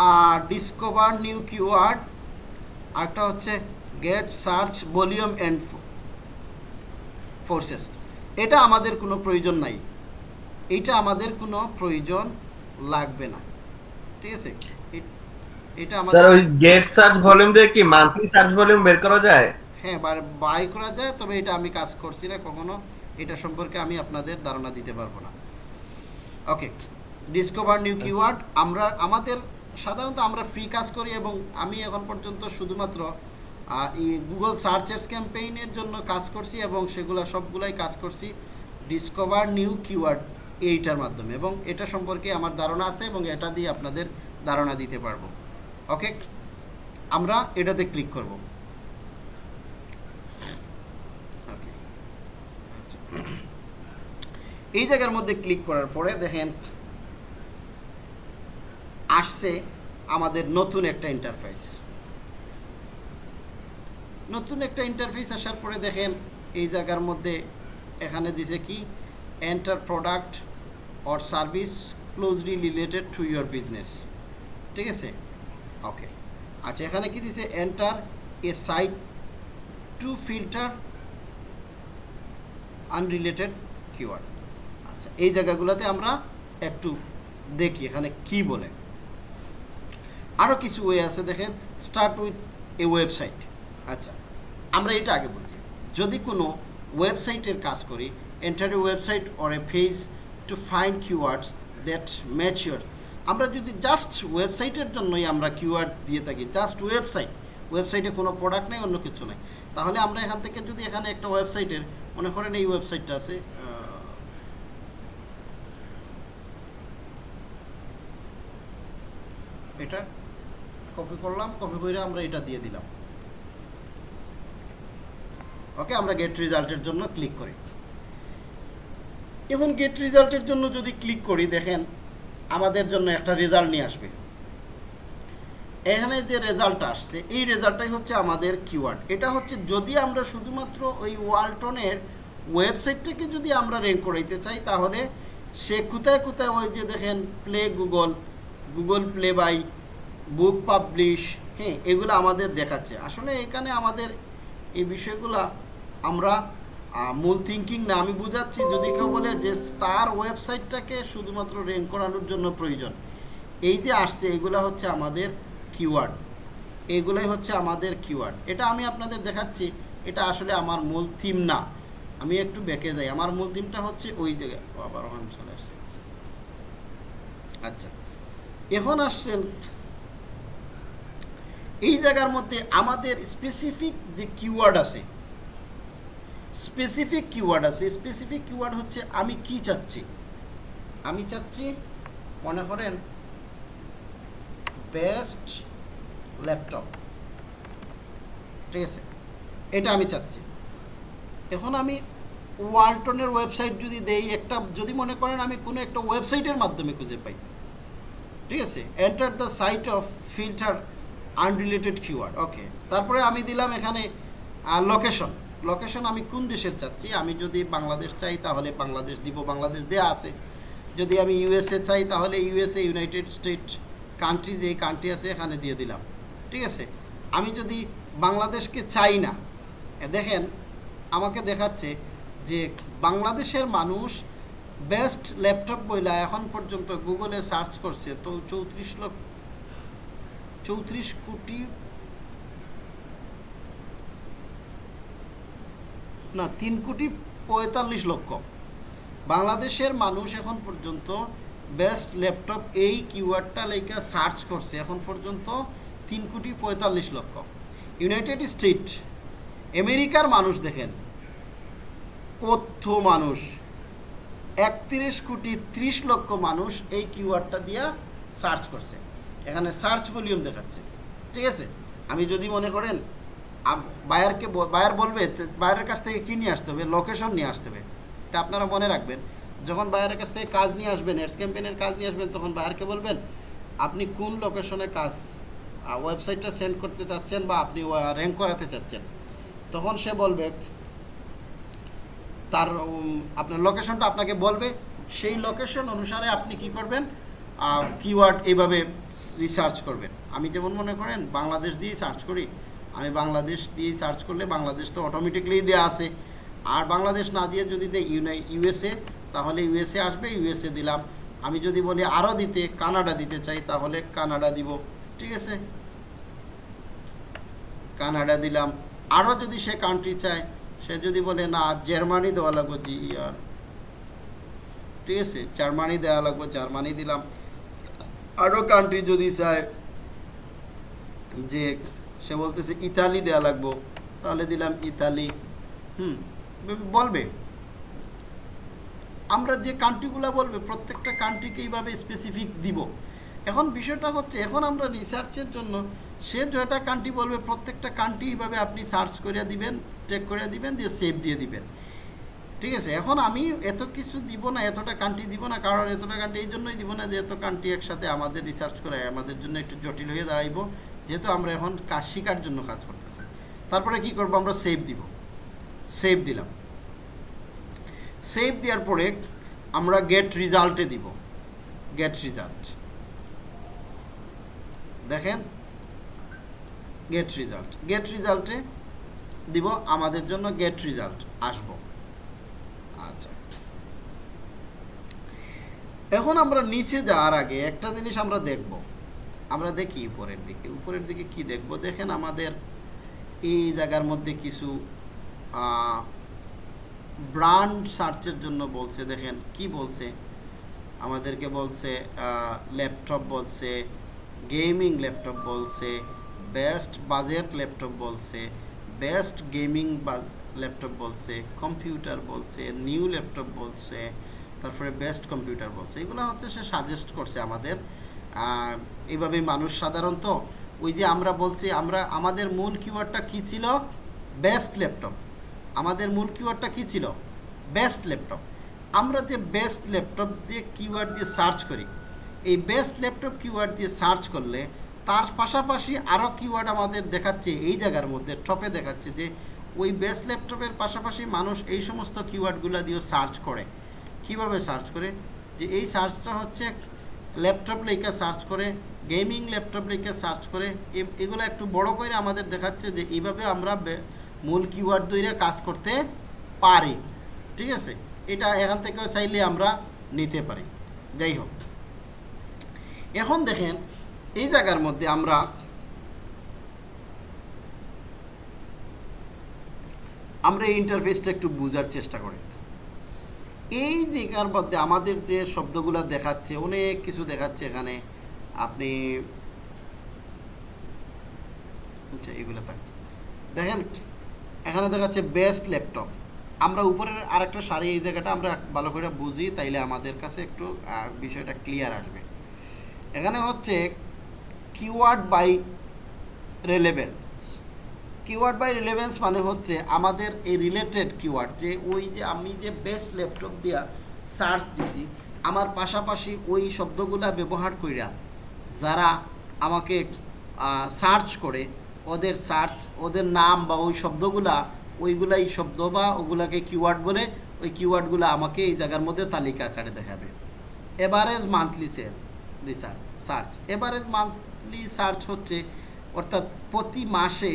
আর ডিসকভার নিউ কিওয়ার্ড আরেকটা হচ্ছে get search volume and forecasts এটা আমাদের কোনো প্রয়োজন নাই। এইটা আমাদের কোনো প্রয়োজন লাগবে না। ঠিক আছে? এটা স্যার ওই গেট সার্চ ভলিউম দিয়ে কি মান্থলি সার্চ ভলিউম বের করা যায়? হ্যাঁ বাই করা যায় তবে এটা আমি কাজ করছি না কখনো। এটা সম্পর্কে আমি আপনাদের ধারণা দিতে পারব না। ওকে ডিসকভার নিউ কিওয়ার্ড আমরা আমাদের সাধারণত আমরা ফ্রি কাজ করি এবং আমি এখন পর্যন্ত শুধুমাত্র গুগল সার্চেস ক্যাম্পেইনের জন্য কাজ করছি এবং সেগুলো সবগুলাই কাজ করছি ডিসকভার নিউ কিওয়ার্ড এইটার মাধ্যমে এবং এটা সম্পর্কে আমার ধারণা আছে এবং এটা দিয়ে আপনাদের ধারণা দিতে পারব। ওকে আমরা এটাতে ক্লিক করব। আচ্ছা। এই জায়গার মধ্যে ক্লিক করার পরে দেখেন, আসছে আমাদের নতুন একটা ইন্টারফেস নতুন একটা ইন্টারফেস আসার পরে দেখেন, এই জায়গার মধ্যে এখানে দিছে কি enter product or service closely related to your business ঠিক আছে? ওকে আচ্ছা এখানে কি দিছে? Enter a site to filter unrelated keyword আচ্ছা এই জায়গাগুলোতে আমরা একটু দেখি, এখানে কি বলে। আরও কিছু ওয়ে আছে দেখেন স্টার্ট উইথ এ ওয়েবসাইট আচ্ছা আমরা এটা আগে বুঝি। যদি কোনো ওয়েবসাইটের কাজ করি enter a website or a page to find keywords that match your আমরা যদি জাস্ট ওয়েবসাইটের জন্যই আমরা কিওয়ার্ড দিয়ে থাকি জাস্ট ওয়েবসাইট ওয়েবসাইটে কোনো প্রোডাক্ট নেই, অন্য কিছু নেই, তাহলে আমরা এখান থেকে যদি এখানে একটা ওয়েবসাইটের মনে করেন এই ওয়েবসাইটটা আছে এটা কপি করলাম কপি করে আমরা এটা দিয়ে দিলাম। ওকে, আমরা গেট রেজাল্টের জন্য ক্লিক করি। এখন গেট রেজাল্টের জন্য যদি ক্লিক করি, দেখেন, আমাদের জন্য একটা রেজাল্ট নিয়ে আসবে। এখানে যে রেজাল্টটা আসছে, এই রেজাল্টটাই হচ্ছে আমাদের কিওয়ার্ড এটা হচ্ছে যদি আমরা শুধুমাত্র ওই ওয়ালটনের ওয়েবসাইটটাকে যদি আমরা র্যাঙ্ক করাইতে চাই, তাহলে সে কোথায় কোথায় ওই যে দেখেন play Google Google play by book publish হ্যাঁ এগুলো আমাদের দেখাচ্ছে। আসলে এখানে আমাদের এই বিষয়গুলো আমরা মূল থিঙ্কিং না, আমি বুঝাচ্ছি যদি কেউ বলে যে তার ওয়েবসাইটটাকে শুধুমাত্র র্যাঙ্ক করানোর জন্য প্রয়োজন। এই যে আসছে, এগুলো হচ্ছে আমাদের কিওয়ার্ড এগুলোই হচ্ছে আমাদের কিওয়ার্ড এটা আমি আপনাদের দেখাচ্ছি, এটা আসলে আমার মূল থিম না। আমি একটু বেঁকে যাই। আমার মূল থিমটা হচ্ছে ওই জায়গায় আবার ওখানে চলে আসছে। আচ্ছা এখন আসছেন এই জায়গার মধ্যে আমাদের স্পেসিফিক যে কিওয়ার্ড আছে স্পেসিফিক কিওয়ার্ড আছে স্পেসিফিক কিওয়ার্ড হচ্ছে আমি কি চাচ্ছি? আমি চাচ্ছি, মনে করেন বেস্ট ল্যাপটপ ঠিক আছে? এটা আমি চাচ্ছি। এখন আমি ওয়ালটনের ওয়েবসাইট যদি দেই, একটা, যদি মনে করেন আমি কোনো একটা ওয়েবসাইটের মাধ্যমে খুঁজে পাই। ঠিক আছে? Enter the site of filter unrelated keyword okay তারপরে আমি দিলাম এখানে লোকেশন লোকেশন আমি কোন দেশের চাচ্ছি? আমি যদি বাংলাদেশ চাই, তাহলে বাংলাদেশ দিব, বাংলাদেশ দেয়া আছে। যদি আমি ইউএসএ চাই, তাহলে ইউএসএ ইউনাইটেড স্টেট কান্ট্রি যে কান্ট্রি আছে, এখানে দিয়ে দিলাম। ঠিক আছে? আমি যদি বাংলাদেশকে চাই না দেখেন, আমাকে দেখাচ্ছে যে বাংলাদেশের মানুষ বেস্ট ল্যাপটপ বইলা এখন পর্যন্ত গুগলে সার্চ করছে, তো চৌত্রিশ লক্ষ, চৌত্রিশ কোটি না তিন কোটি পঁয়তাল্লিশ লক্ষ। বাংলাদেশের মানুষ এখন পর্যন্ত বেস্ট ল্যাপটপ এই কিওয়ার্ডটা লেখা সার্চ করছে, এখন পর্যন্ত তিন কোটি পঁয়তাল্লিশ লক্ষ। ইউনাইটেড স্টেট আমেরিকার মানুষ দেখেন, কত মানুষ, একত্রিশ কোটি ত্রিশ লক্ষ মানুষ এই কিওয়ার্ডটা দিয়া সার্চ করছে। এখানে সার্চ ভলিউম দেখাচ্ছে। ঠিক আছে? আমি যদি মনে করেন বায়ারকে বায়ার বলবে বায়ারের কাছ থেকে কী নিয়ে আসতে হবে? লোকেশন নিয়ে আসতে হবে। এটা আপনারা মনে রাখবেন। যখন বায়ারের কাছ থেকে কাজ নিয়ে আসবেন এডস ক্যাম্পেনের কাজ নিয়ে আসবেন, তখন বায়ারকে বলবেন, আপনি কোন লোকেশনে কাজ ওয়েবসাইটটা সেন্ড করতে চাচ্ছেন বা আপনি র্যাঙ্ক করাতে চাচ্ছেন? তখন সে বলবে, তার আপনার লোকেশনটা আপনাকে বলবে। সেই লোকেশন অনুসারে আপনি কি করবেন? কিওয়ার্ড এইভাবে রিসার্চ করবেন। আমি যেমন মনে করেন, বাংলাদেশ দিয়েই সার্চ করি। আমি বাংলাদেশ দিয়ে সার্চ করলে বাংলাদেশ তো অটোমেটিকলি দেওয়া আছে। আর বাংলাদেশ না দিয়ে যদি দেয় ইউনাই ইউএসএ তাহলে ইউএসএ আসবে ইউএসএ দিলাম। আমি যদি বলি আরও দিতে, কানাডা দিতে চাই, তাহলে কানাডা দিব। ঠিক আছে? কানাডা দিলাম। আরও যদি সে কান্ট্রি চায়, সে যদি বলে, না, জার্মানি দেওয়া লাগবে জি আর। ঠিক আছে? জার্মানি দেওয়া লাগবে, জার্মানি দিলাম। আরও কান্ট্রি যদি চায়, যে সে বলতেছে, ইতালি দেওয়া লাগবো। তাহলে দিলাম, ইতালি। হুম, বলবে। আমরা যে কান্ট্রিগুলো বলবে, প্রত্যেকটা কান্ট্রিকে এইভাবে স্পেসিফিক দিব। এখন বিষয়টা হচ্ছে, এখন আমরা রিসার্চের জন্য সে যেটা কান্ট্রি বলবে, প্রত্যেকটা কান্ট্রি এইভাবে আপনি সার্চ করে দিবেন চেক করে দিবেন, দিয়ে সেভ দিয়ে দিবেন। ঠিক আছে? এখন আমি এত কিছু দিব না, এতটা কান্ট্রি দিব না, কারণ এতটা কান্ট্রি, এই জন্যই দিব না যে এত কান্ট্রি একসাথে আমাদের রিসার্চ করে আমাদের জন্য একটু জটিল হয়ে দাঁড়াইব। যেহেতু আমরা এখন কাজ শেখার জন্য কাজ করতেছি। তারপরে কি করব? আমরা সেভ দিব। সেভ দিলাম। সেভ দেওয়ার পরে আমরা গেট রেজাল্টে দিব। গেট রেজাল্ট দেখেন গেট রেজাল্ট গেট রেজাল্টে দিব, আমাদের জন্য গেট রেজাল্ট আসব। আচ্ছা। এখন আমরা নিচে যাওয়ার আগে একটা জিনিস আমরা দেখব। আমরা দেখি উপরের দিকে। উপরের দিকে কি দেখব? দেখেন আমাদের এই জায়গার মধ্যে কিছু ব্র্যান্ড সার্চের জন্য বলছে, দেখেন কি বলছে? আমাদেরকে বলছে ল্যাপটপ বলছে, গেমিং ল্যাপটপ বলছে, বেস্ট বাজেট ল্যাপটপ বলছে, বেস্ট গেমিং ল্যাপটপ বলছে, কম্পিউটার বলছে, নিউ ল্যাপটপ বলছে, তারপরে বেস্ট কম্পিউটার বলছে। এগুলো হচ্ছে সে সাজেস্ট করছে আমাদের। এইভাবে মানুষ সাধারণত ওই যে আমরা বলছি, আমরা, আমাদের মূল কিওয়ার্ডটা কী ছিল? বেস্ট ল্যাপটপ আমাদের মূল কিওয়ার্ডটা কী ছিল? বেস্ট ল্যাপটপ আমরা যে বেস্ট ল্যাপটপ দিয়ে কিওয়ার্ড দিয়ে সার্চ করি, এই বেস্ট ল্যাপটপ কিওয়ার্ড দিয়ে সার্চ করলে তার পাশাপাশি আরও কিওয়ার্ড আমাদের দেখাচ্ছে, এই জায়গার মধ্যে টপে দেখাচ্ছে যে ওই বেস্ট ল্যাপটপের পাশাপাশি মানুষ এই সমস্ত কিওয়ার্ডগুলো দিয়েও সার্চ করে। কীভাবে সার্চ করে? যে এই সার্চটা হচ্ছে ল্যাপটপ লেখা সার্চ করে গেমিং ল্যাপটপ লেখা সার্চ করে এগুলো একটু বড় করে আমাদের দেখাচ্ছে যে এইভাবে আমরা মূল কিওয়ার্ড ধরে কাজ করতে পারি। ঠিক আছে? এটা এখান থেকেও চাইলে আমরা নিতে পারি। যাই হোক। এখন দেখেন, এই জায়গার মধ্যে আমরা আমরা এই ইন্টারফেসটা একটু বোঝার চেষ্টা করি। এই জায়গার মধ্যে আমাদের যে শব্দগুলো দেখাচ্ছে, অনেক কিছু দেখাচ্ছে এখানে। আপনি আচ্ছা এগুলো থাক। দেখেন, এখানে দেখাচ্ছে বেস্ট ল্যাপটপ আমরা উপরের আরেকটা সারি এই জায়গাটা আমরা ভালো করে বুঝি, তাইলে আমাদের কাছে একটু বিষয়টা ক্লিয়ার আসবে। এখানে হচ্ছে keyword by relevance keyword by relevance মানে হচ্ছে আমাদের এই রিলেটেড কিওয়ার্ড যে ওই যে আমি যে বেস্ট ল্যাপটপ দিয়া সার্চ দিছি, আমার পাশাপাশি ওই শব্দগুলা ব্যবহার কইরা যারা আমাকে সার্চ করে, ওদের সার্চ ওদের নাম বা ওই শব্দগুলা, ওইগুলাই শব্দ বা ওগুলাকে কিওয়ার্ড বলে, ওই কিওয়ার্ডগুলো আমাকে এই জায়গার মধ্যে তালিকা আকারে দেখাবে। Average monthly sale research search average monthly search হচ্ছে, অর্থাৎ প্রতি মাসে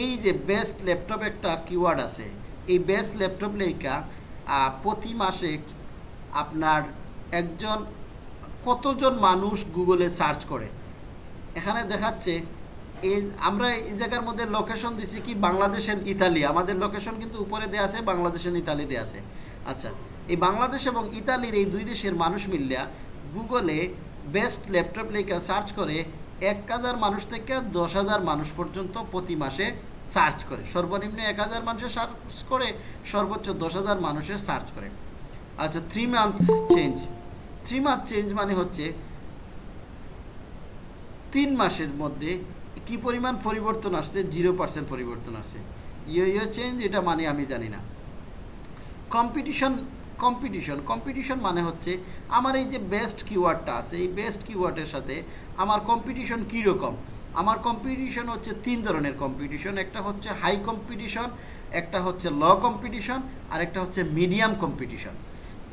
এই যে বেস্ট ল্যাপটপ একটা কিওয়ার্ড আছে, এই বেস্ট ল্যাপটপ লেখা প্রতি মাসে আপনার একজন, কতজন মানুষ গুগলে সার্চ করে? এখানে দেখাচ্ছে, এই, আমরা এই জায়গার মধ্যে লোকেশন দিছি কি বাংলাদেশ এন্ড ইতালি আমাদের লোকেশন কিন্তু উপরে দেওয়া আছে, বাংলাদেশ এন্ড ইতালি দেওয়া আছে। আচ্ছা এই বাংলাদেশ এবং ইতালির এই দুই দেশের মানুষ মিলিয়া গুগলে বেস্ট ল্যাপটপ লেখা সার্চ করে এক হাজার মানুষ থেকে দশ হাজার মানুষ পর্যন্ত প্রতি মাসে সার্চ করে। সর্বনিম্ন এক হাজার মানুষের সার্চ করে, সর্বোচ্চ দশ হাজার মানুষের সার্চ করে। আচ্ছা three month change three month change মানে হচ্ছে তিন মাসের মধ্যে কি পরিমাণ পরিবর্তন আসছে? জিরো পার্সেন্ট পরিবর্তন আসছে। ইয়ে ইয়ে চেঞ্জ এটা মানে আমি জানি না। কম্পিটিশন কম্পিটিশন কম্পিটিশন মানে হচ্ছে আমার এই যে বেস্ট কিওয়ার্ডটা আছে, এই বেস্ট কিওয়ার্ডের সাথে আমার কম্পিটিশন কীরকম? আমার কম্পিটিশন হচ্ছে তিন ধরনের কম্পিটিশন একটা হচ্ছে হাই কম্পিটিশন একটা হচ্ছে ল কম্পিটিশন আর একটা হচ্ছে মিডিয়াম কম্পিটিশন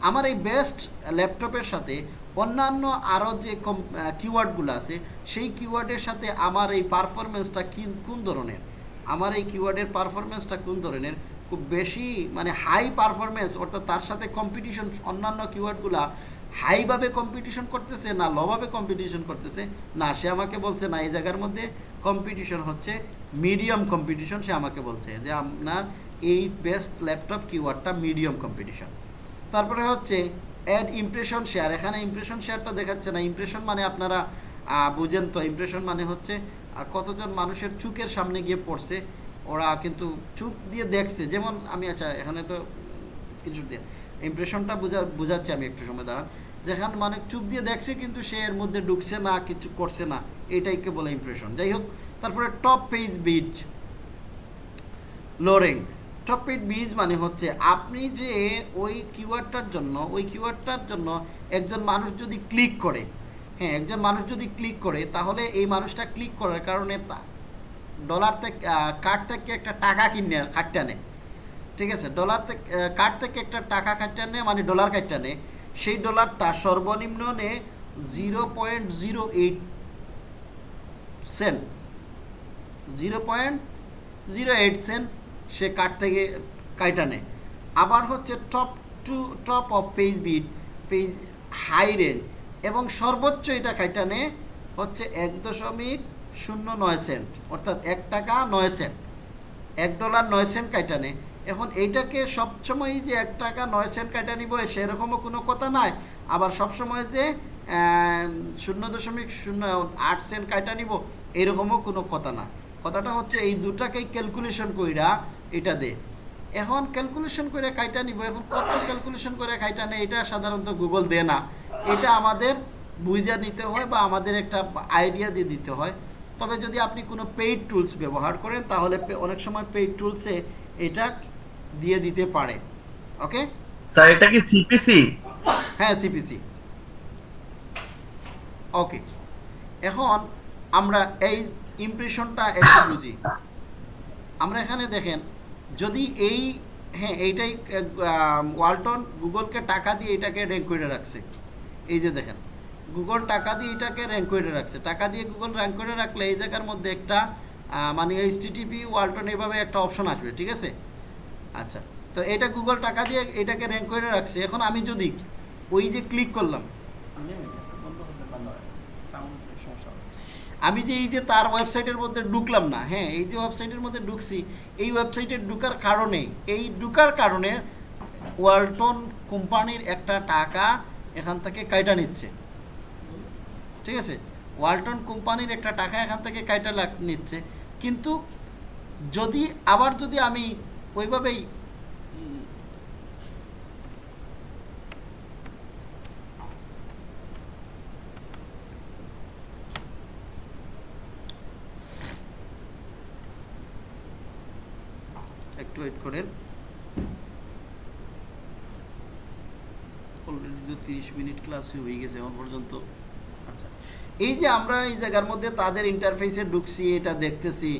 আমার এই বেস্ট ল্যাপটপের সাথে অন্যান্য আরও যে কম কিওয়ার্ডগুলো আছে, সেই কিওয়ার্ডের সাথে আমার এই পারফরমেন্সটা কোন ধরনের? আমার এই কিওয়ার্ডের পারফরমেন্সটা কোন ধরনের? খুব বেশি মানে হাই পারফরমেন্স অর্থাৎ তার সাথে কম্পিটিশন অন্যান্য কিওয়ার্ডগুলা হাইভাবে কম্পিটিশন করতেছে না লভাবে কম্পিটিশন করতেছে, না, সে আমাকে বলছে না, এই জায়গার মধ্যে কম্পিটিশন হচ্ছে মিডিয়াম কম্পিটিশন সে আমাকে বলছে যে আপনার এই বেস্ট ল্যাপটপ কিওয়ার্ডটা মিডিয়াম কম্পিটিশন তারপরে হচ্ছে অ্যাড ইমপ্রেশন শেয়ার এখানে ইমপ্রেশন শেয়ারটা দেখাচ্ছে না ইমপ্রেশন মানে আপনারা বুঝেন তো ইমপ্রেশন মানে হচ্ছে কতজন মানুষের চুকের সামনে গিয়ে পড়ছে ওরা কিন্তু চুপ দিয়ে দেখছে। যেমন আমি আচ্ছা এখানে তো স্ক্রিনশট দিয়ে। ইমপ্রেশনটা বোঝা, বোঝাচ্ছি আমি একটু সময়, দাঁড়ান। যেখানে মানে চুপ দিয়ে দেখছে কিন্তু সে এর মধ্যে ঢুকছে না, কিছু করছে না। এটাইকে বলে ইমপ্রেশন যাই হোক, তারপরে top page bid low range top page bid মানে হচ্ছে আপনি যে ওই কিওয়ার্ডটার জন্য, ওই কিওয়ার্ডটার জন্য একজন মানুষ যদি ক্লিক করে হ্যাঁ একজন মানুষ যদি ক্লিক করে, তাহলে এই মানুষটা ক্লিক করার কারণে তা ডলার থেকে কার্ড থেকে একটা টাকা কিনে কাটটা নেয় ঠিক আছে? ডলার থেকে কার্ড থেকে একটা টাকা কাটটা নেয় মানে ডলার কাটটা নেয় সেই ডলারটা সর্বনিম্ন নে zero point zero eight cent. Zero point zero eight cent সে কার্ড থেকে কাইটা নেয় আবার হচ্ছে top to, top of page bid, page high range. এবং সর্বোচ্চ এটা কাইটা নেয় হচ্ছে এক দশমিক শূন্য নয় সেন্ট, অর্থাৎ এক টাকা নয় সেন্ট। এক ডলার নয় সেন্ট কাইটা নেয় এখন এইটাকে সবসময় যে এক টাকা নয় সেন্ট কাইটা নিব সেরকমও কোনো কথা নাই। আবার সবসময় যে শূন্য দশমিক শূন্য আট সেন্ট কাইটা নিব, এরকমও কোনো কথা না কথাটা হচ্ছে এই দুটাকেই ক্যালকুলেশন কইরা এটা দে। এখন ক্যালকুলেশন করে কাইটা নিব, এখন কত ক্যালকুলেশন করে কাইটা নেই এটা সাধারণত গুগল দেয় না। এটা আমাদের বুঝা নিতে হয় বা আমাদের একটা আইডিয়া দিয়ে দিতে হয়। তবে যদি আপনি কোনো পেইড টুলস ব্যবহার করেন তাহলে অনেক সময় পেইড টুলসে এটা দিয়ে দিতে পারে। ওকে? স্যার এটা কি সিপিসি হ্যাঁ সিপিসি ওকে। এখন আমরা এই ইমপ্রেশনটা একটু বুঝি। আমরা এখানে দেখেন যদি এই হ্যাঁ এইটাই ওয়ালটন গুগলকে টাকা দিয়ে এটাকে র্যাঙ্ক করে রাখছে। এই যে দেখেন। গুগল টাকা দিয়ে এটাকে র্যাঙ্ক করে রাখছে। টাকা দিয়ে গুগল র্যাঙ্ক করে রাখলে এই জায়গার মধ্যে একটা মানে এইচ টিটিপি ওয়ালটন এইভাবে একটা অপশন আসবে, ঠিক আছে? আচ্ছা তো এটা গুগল টাকা দিয়ে এটাকে র্যাঙ্ক করে রাখছে। এখন আমি যদি ওই যে ক্লিক করলাম, আমি যে এই যে তার ওয়েবসাইটের মধ্যে ঢুকলাম না হ্যাঁ এই যে ওয়েবসাইটের মধ্যে ঢুকছি, এই ওয়েবসাইটে ঢুকার কারণে, এই ঢুকার কারণে ওয়ালটন কোম্পানির একটা টাকা এখান থেকে কাইটা নিচ্ছে। ঠিক আছে? ওয়ালটন কোম্পানির একটা টাকা এখান থেকে কাইটা লাগ নিচ্ছে। কিন্তু যদি, আবার যদি আমি ওইভাবেই একটু ওয়েট করেন। অলরেডি তো তিরিশ মিনিট ক্লাস হয়ে গেছে এখন পর্যন্ত। এই যে আমরা এই জায়গার মধ্যে তাদের ইন্টারফেসে ঢুকছি এটা দেখতেছি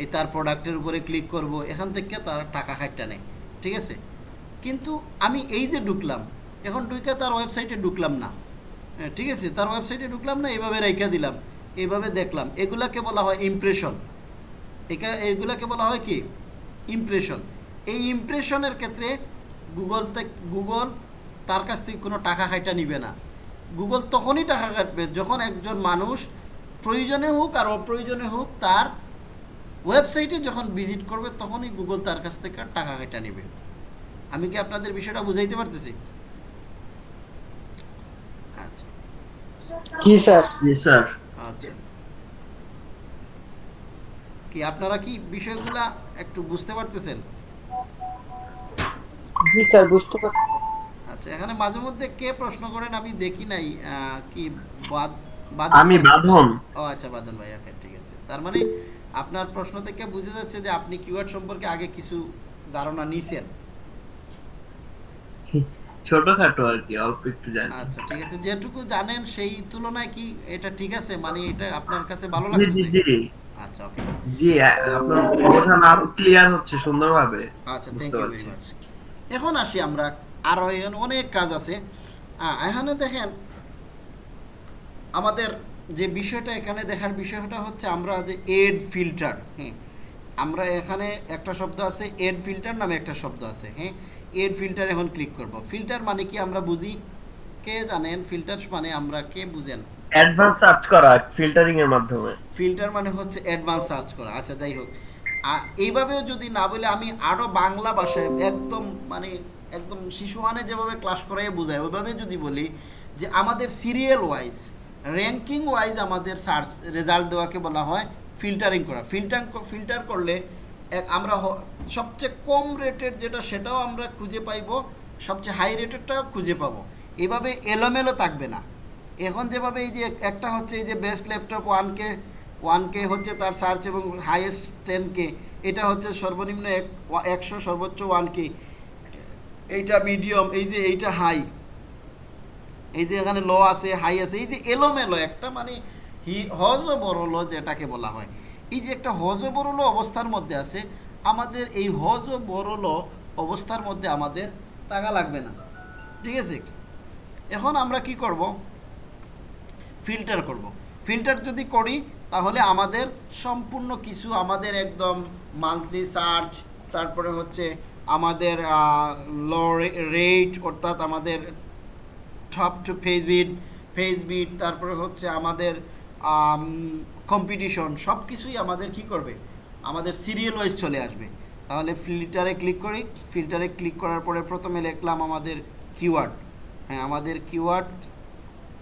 এই তার প্রোডাক্টের উপরে ক্লিক করব এখান থেকে তারা টাকা খাটটা নেয় ঠিক আছে? কিন্তু আমি এই যে ঢুকলাম এখন ঢুকে তার ওয়েবসাইটে ঢুকলাম না হ্যাঁ, ঠিক আছে? তার ওয়েবসাইটে ঢুকলাম না এভাবে রেখে দিলাম এইভাবে দেখলাম এগুলাকে বলা হয় ইমপ্রেশন একা এগুলাকে বলা হয় কি? ইমপ্রেশন এই ইমপ্রেশনের ক্ষেত্রে গুগল গুগল তার কাছ থেকে কোনো টাকা খাইটা নিবে না গুগল তখনই টাকা কাটবে যখন একজন মানুষ প্রয়োজনে হোক আর অপ্রয়োজনে হোক তার ওয়েবসাইটে যখন ভিজিট করবে তখনই গুগল তার কাছ থেকে টাকা খাইটা নেবে। আমি কি আপনাদের বিষয়টা বুঝাইতে পারতেছি? আচ্ছা। জি স্যার। জি স্যার। আচ্ছা। কি আপনারা কি বিষয়গুলা একটু বুঝতে পারতেছেন? জি স্যার বুঝতে পারছি। আচ্ছা এখানে মাঝে মধ্যে কে প্রশ্ন করেন আমি দেখি নাই কি বাদ- বাদন আমি বাঁধন। ও আচ্ছা বাদন ভাই ওকে ঠিক আছে। তার মানে আপনার প্রশ্ন থেকে বোঝা যাচ্ছে যে আপনি কিওয়ার্ড সম্পর্কে আগে কিছু ধারণা নিছেন। ছোটখাটো আর কি অল্প একটু জানি। আচ্ছা ঠিক আছে যেটুকু জানেন সেই তুলনায় কি এটা ঠিক আছে? মানে এটা আপনার কাছে ভালো জি জি লাগছে জি। আচ্ছা ওকে জি আপনার বোঝানো আরও ক্লিয়ার হচ্ছে সুন্দরভাবে। আচ্ছা থ্যাংক ইউ ভেরি মাচ এখন আসি আমরা আরও এখানে অনেক কাজ আছে। এখানে দেখেন আমাদের যে বিষয়টা এখানে দেখার বিষয়টা হচ্ছে আমরা যে এড ফিল্টার হ্যাঁ? আমরা এখানে একটা শব্দ আছে এড ফিল্টার নামে একটা শব্দ আছে হ্যাঁ? এড ফিল্টার এখন ক্লিক করব। ফিল্টার মানে কি আমরা বুঝি? কে জানেন? ফিল্টার মানে আমরা কে বুঝেন? অ্যাডভান্স সার্চ করা ফিল্টারিং এর মাধ্যমে। ফিল্টার মানে হচ্ছে অ্যাডভান্স সার্চ করা। আচ্ছা যাই হোক। এইভাবেও যদি না বলে আমি আরও বাংলা ভাষায় একদম মানে একদম শিশুহানে যেভাবে ক্লাস করাই বোঝায়, ওইভাবে যদি বলি যে আমাদের সিরিয়াল ওয়াইজ র্যাঙ্কিং ওয়াইজ আমাদের সার্চ রেজাল্ট দেওয়াকে বলা হয় ফিল্টারিং করা। ফিল্টার ফিল্টার করলে আমরা সবচেয়ে কম রেটের যেটা সেটাও আমরা খুঁজে পাইবো, সবচেয়ে হাই রেটেরটাও খুঁজে পাবো। এভাবে এলোমেলো থাকবে না। এখন যেভাবে এই যে একটা হচ্ছে এই যে best laptop one K one K হচ্ছে তার সার্চ এবং হাইয়েস্ট টেন কে এটা হচ্ছে সর্বনিম্ন এক একশো সর্বোচ্চ ওয়ান কে এইটা মিডিয়াম এই যে এইটা হাই এই যে এখানে ল আছে হাই আছে, এই যে এলোমেলো, একটা মানে হি হজ বড়লো যেটাকে বলা হয়। এই যে একটা হজ ও বড়লো অবস্থার মধ্যে আছে, আমাদের এই হজ ও বড়লো অবস্থার মধ্যে আমাদের টাকা লাগবে না। ঠিক আছে? এখন আমরা কি করব? ফিল্টার করব। ফিল্টার যদি করি, তাহলে আমাদের সম্পূর্ণ কিছু আমাদের একদম মান্থলি সার্চ তারপরে হচ্ছে আমাদের লো রেট অর্থাৎ আমাদের টপ টু ফেসবিট ফেসবিট তারপরে হচ্ছে আমাদের কম্পিটিশন সব কিছুই আমাদের কি করবে? আমাদের সিরিয়াল ওয়াইজ চলে আসবে। তাহলে ফিল্টারে ক্লিক করি। ফিল্টারে ক্লিক করার পরে প্রথমে লিখলাম আমাদের কিওয়ার্ড হ্যাঁ আমাদের কিওয়ার্ড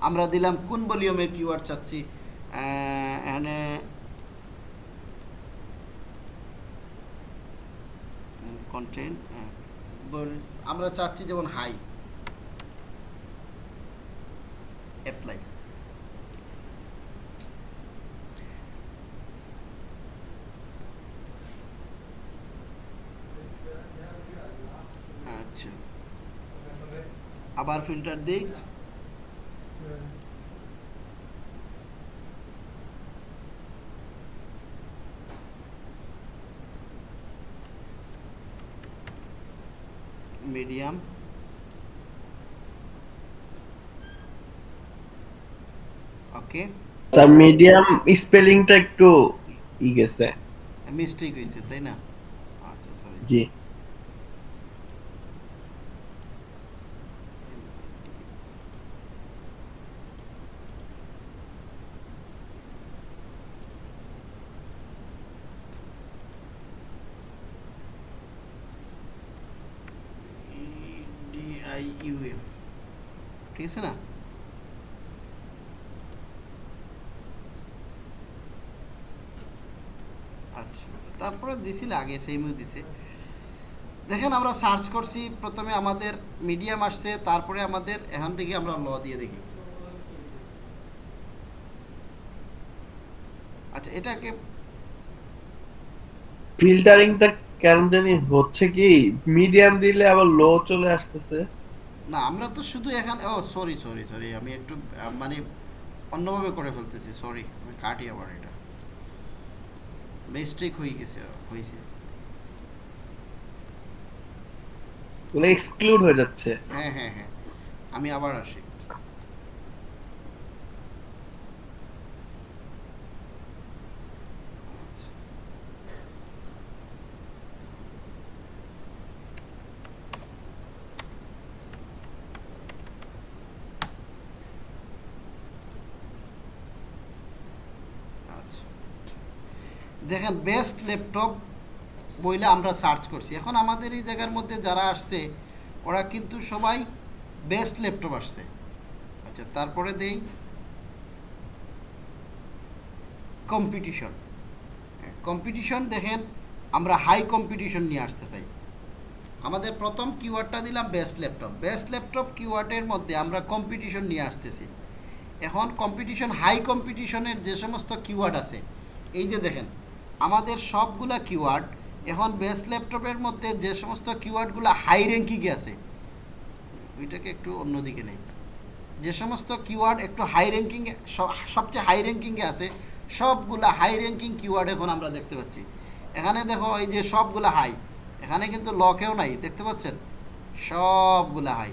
আমরা দিলাম কোন ভলিউমের কিওয়ার্ড চাচ্ছি। এখানে কন্টেন্ট আমরা চাচ্ছি যেমন হাই অ্যাপ্লাই আচ্ছা। আবার ফিল্টার দিই। মিডিয়াম ওকে স্যার মিডিয়াম স্পেলিংটা একটু ই গেছে। মিস্টেক হয়েছে তাই না? আচ্ছা sorry G. I U M ঠিক আছে না আচ্ছা তারপরে দিছিল আগে সেমও দিছে। দেখেন আমরা সার্চ করছি প্রথমে আমাদের মিডিয়াম আসছে তারপরে আমাদের এখান থেকে আমরা ল দিয়ে দেখি। আচ্ছা এটাকে ফিল্টারিংটা কেন জানি হচ্ছে কি মিডিয়াম দিলে আবার লো চলে আসতেছে। না আমরা তো শুধু এখানে ও সরি সরি সরি আমি একটু মানে অন্যভাবে করে ফেলতেছি সরি আমি কাটি আবার এটা। মিস্টেক হয়ে গেছে হয়েছে। এক্সক্লুড হয়ে যাচ্ছে। হ্যাঁ হ্যাঁ হ্যাঁ আমি আবার আসি আচ্ছা। আচ্ছা। দেখেন বেস্ট ল্যাপটপ বইলে আমরা সার্চ করছি। এখন আমাদের এই জায়গার মধ্যে যারা আসছে, ওরা কিন্তু সবাই বেস্ট ল্যাপটপ আসছে। আচ্ছা তারপরে দেই কম্পিটিশন কম্পিটিশন দেখেন, আমরা হাই কম্পিটিশন নিয়ে আসতে চাই। আমাদের প্রথম কিওয়ার্ডটা দিলাম বেস্ট ল্যাপটপ বেস্ট ল্যাপটপ কিওয়ার্ডের মধ্যে আমরা কম্পিটিশন নিয়ে আসতেছি। এখন কম্পিটিশন হাই কম্পিটিশনের যে সমস্ত কিওয়ার্ড আছে, এই যে দেখেন আমাদের সবগুলা কিওয়ার্ড এখন বেস্ট ল্যাপটপের মধ্যে যে সমস্ত কিওয়ার্ডগুলো হাই র্যাঙ্কিংয়ে আছে, ওইটাকে একটু অন্যদিকে নেই। যে সমস্ত কিওয়ার্ড একটু হাই র্যাঙ্কিং সবচেয়ে হাই র্যাঙ্কিংয়ে আছে, সবগুলা হাই র্যাঙ্কিং কিওয়ার্ড এখন আমরা দেখতে পাচ্ছি। এখানে দেখো এই যে সবগুলা হাই এখানে কিন্তু লকেও নাই, দেখতে পাচ্ছেন? সবগুলা হাই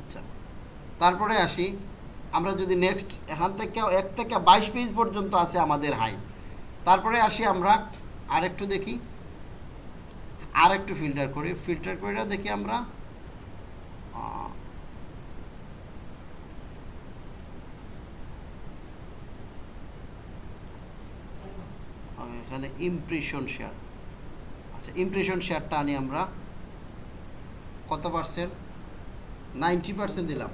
আচ্ছা তারপরে আসি। আমরা যদি নেক্সট এখান থেকে এক থেকে বাইশ পেজ পর্যন্ত আছে আমাদের হাই তারপরে আসি আমরা আরেকটু দেখি আর একটু ফিল্টার করি। ফিল্টার করে দেখি আমরা এখানে ইমপ্রেশন শেয়ার আচ্ছা ইমপ্রেশন শেয়ারটা আনি আমরা, কত পার্সেন্ট নাইনটি পার্সেন্ট দিলাম।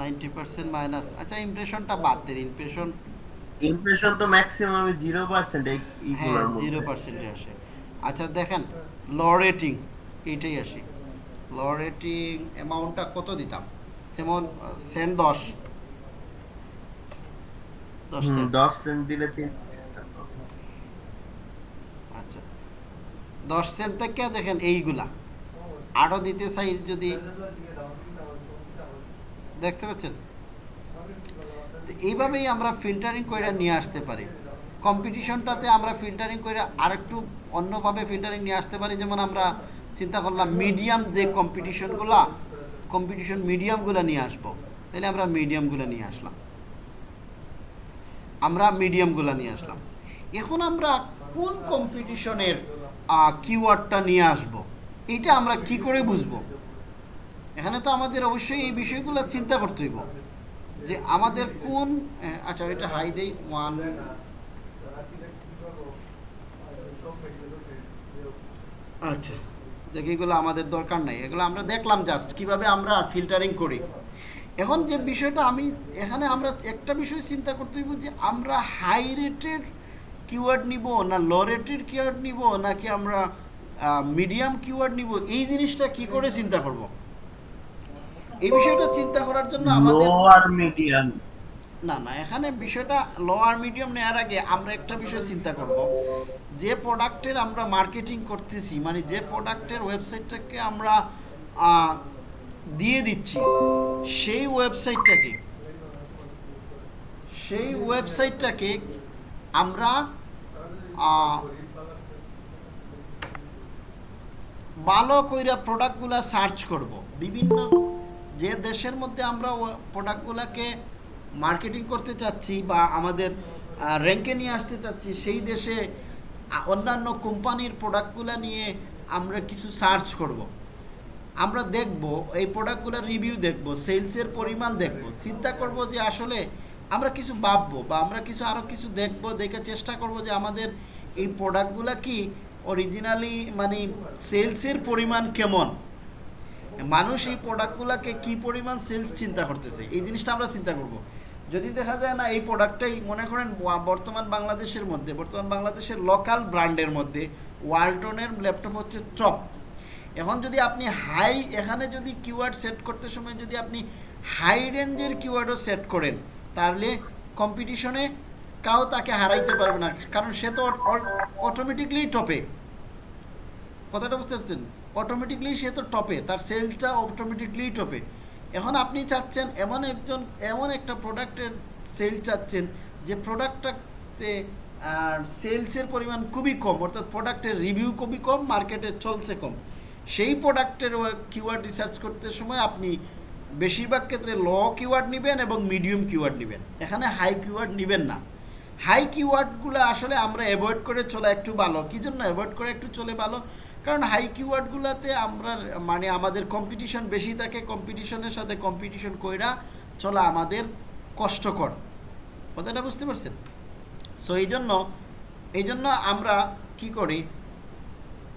নাইনটি পার্সেন্ট মাইনাস আচ্ছা ইমপ্রেশনটা বাদ দিন ইমপ্রেশন ইমপ্রেশন তো ম্যাক্সিমাম জিরো পার্সেন্ট হ্যাঁ জিরো পার্সেন্টে আসে। আচ্ছা দেখেন ল রেটিং এইটাই আসি। ল রেটিং অ্যামাউন্টটা কত দিতাম? যেমন সেন্ট দশ। দশ হুম, সেন্ট দশ সেন্ট দিলে তিন আচ্ছা। দশ সেন্ট থেকে দেখেন এইগুলা। আরও দিতে চাই যদি দেখতে পাচ্ছেন? এইভাবেই আমরা ফিল্টারিং করে নিয়ে আসতে পারি। কম্পিটিশনটাতে আমরা ফিল্টারিং করে আরেকটু অন্যভাবে ফিল্টারিং নিয়ে আসতে পারি। যেমন আমরা চিন্তা করলাম মিডিয়াম যে কম্পিটিশনগুলা কম্পিটিশন মিডিয়ামগুলো নিয়ে আসব। তাহলে আমরা মিডিয়ামগুলো নিয়ে আসলাম। আমরা মিডিয়ামগুলো নিয়ে আসলাম। এখন আমরা কোন কম্পিটিশনের কিওয়ার্ডটা নিয়ে আসব? এটা আমরা কি করে বুঝব? এখানে তো আমাদের অবশ্যই এই বিষয়গুলো চিন্তা করতে হইব। যে আমাদের কোন আচ্ছা এটা হাই দেই, ওয়ান। আচ্ছা দেখ, এগুলো আমাদের দরকার নাই। এগুলো আমরা দেখলাম জাস্ট কীভাবে আমরা ফিল্টারিং করি। এখন যে বিষয়টা আমি, এখানে আমরা একটা বিষয় চিন্তা করতে হইব যে আমরা হাই রেটের কিওয়ার্ড নিব না লো রেটের কিওয়ার্ড নিব নাকি আমরা মিডিয়াম কিওয়ার্ড নিব? এই জিনিসটা কি করে চিন্তা করব? এই বিষয়টা চিন্তা করার জন্য আমাদের মিডিয়াম না না এখানে বিষয়টা লো আর মিডিয়াম নেওয়ার আগে আমরা একটা বিষয় চিন্তা করব। যে প্রোডাক্টের আমরা মার্কেটিং করতেছি মানে যে প্রোডাক্টের ওয়েবসাইটটাকে আমরা দিয়ে দিচ্ছি সেই ওয়েবসাইটটাকে সেই ওয়েবসাইটটাকে আমরা ভালো কইরা প্রোডাক্টগুলা সার্চ করব। বিভিন্ন যে দেশের মধ্যে আমরা প্রোডাক্টগুলোকে মার্কেটিং করতে চাচ্ছি বা আমাদের র্যাঙ্কে নিয়ে আসতে চাচ্ছি, সেই দেশে অন্যান্য কোম্পানির প্রোডাক্টগুলো নিয়ে আমরা কিছু সার্চ করব। আমরা দেখব, এই প্রোডাক্টগুলোর রিভিউ দেখব সেলসের পরিমাণ দেখব, চিন্তা করব যে আসলে আমরা কিছু ভাববো বা আমরা কিছু আরও কিছু দেখব, দেখে চেষ্টা করব যে আমাদের এই প্রোডাক্টগুলো কি অরিজিনালি মানে সেলসের পরিমাণ কেমন মানুষ এই প্রোডাক্টগুলোকে কি পরিমাণ সেলস চিন্তা করতেছে? এই জিনিসটা আমরা চিন্তা করব। যদি দেখা যায় না, এই প্রোডাক্টটাই মনে করেন বর্তমান বাংলাদেশের মধ্যে, বর্তমান বাংলাদেশের লোকাল ব্র্যান্ডের মধ্যে ওয়ালটনের ল্যাপটপ হচ্ছে টপ এখন যদি আপনি হাই এখানে যদি কিওয়ার্ড সেট করতে সময় যদি আপনি হাই রেঞ্জের কিওয়ার্ডও সেট করেন, তাহলে কম্পিটিশনে কাউ তাকে হারাইতে পারবে না। কারণ সে তো অটোমেটিকলি টপে কথাটা বুঝতে পারছেন? অটোমেটিকলি সে তো টপে তার সেলসটা অটোমেটিকলি টপে এখন আপনি চাচ্ছেন এমন একজন, এমন একটা প্রোডাক্টের সেল চাচ্ছেন, যে প্রোডাক্টটাতে সেলসের পরিমাণ খুবই কম, অর্থাৎ প্রোডাক্টের রিভিউ খুবই কম মার্কেটে চলছে কম। সেই প্রোডাক্টের কিওয়ার্ড রিসার্চ করতে সময় আপনি বেশিরভাগ ক্ষেত্রে ল কিওয়ার্ড নেবেন এবং মিডিয়াম কিওয়ার্ড নেবেন। এখানে হাই কিওয়ার্ড নেবেন না। হাই কিওয়ার্ডগুলো আসলে আমরা অ্যাভয়েড করে চলা একটু ভালো। কী জন্য অ্যাভয়েড করে একটু চলে ভালো? কারণ হাই কিওয়ার্ডগুলোতে আমরা মানে আমাদের কম্পিটিশন বেশি থাকে কম্পিটিশনের সাথে কম্পিটিশন কইরা চলা আমাদের কষ্টকর। কথাটা বুঝতে পারছেন? সো এই জন্য এই জন্য আমরা কি করি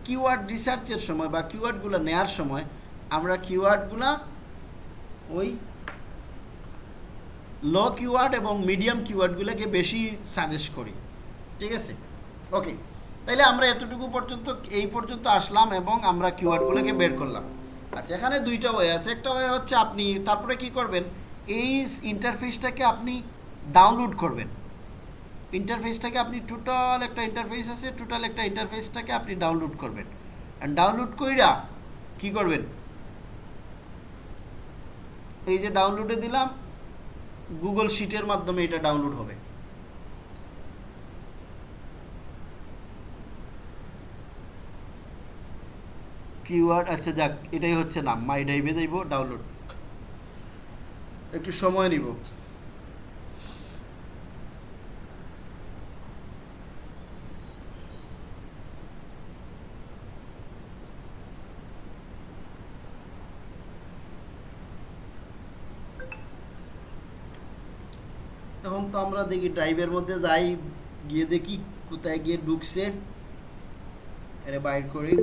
কিওয়ার্ড রিসার্চের সময় বা কিওয়ার্ডগুলো নেয়ার সময় আমরা কিওয়ার্ডগুলো ওই লো কিওয়ার্ড এবং মিডিয়াম কিওয়ার্ডগুলোকে বেশি সাজেস্ট করি। ঠিক আছে? ওকে তাইলে আমরা এতটুকু পর্যন্ত, এই পর্যন্ত আসলাম এবং আমরা কিওয়ার্ডগুলোকে বের করলাম। আচ্ছা এখানে দুইটা ওয়ে আছে। একটা ওয়ে হচ্ছে আপনি তারপরে কি করবেন? এই ইন্টারফেসটাকে আপনি ডাউনলোড করবেন। ইন্টারফেসটাকে আপনি টোটাল একটা ইন্টারফেস আছে টোটাল একটা ইন্টারফেসটাকে আপনি ডাউনলোড করবেন। ডাউনলোড কইরা কি করবেন? এই যে ডাউনলোডে দিলাম গুগল শিটের মাধ্যমে এটা ডাউনলোড হবে। কিওয়ার্ড আচ্ছা যাক, এটাই হচ্ছে নাম, মাই ড্রাইভে যাইব, ডাউনলোড। একটু সময় নিব। এখন তো আমরা দেখি ড্রাইভের মধ্যে যাই, গিয়ে দেখি কোথায় গিয়ে ঢুকছে। এরে বাইর করি।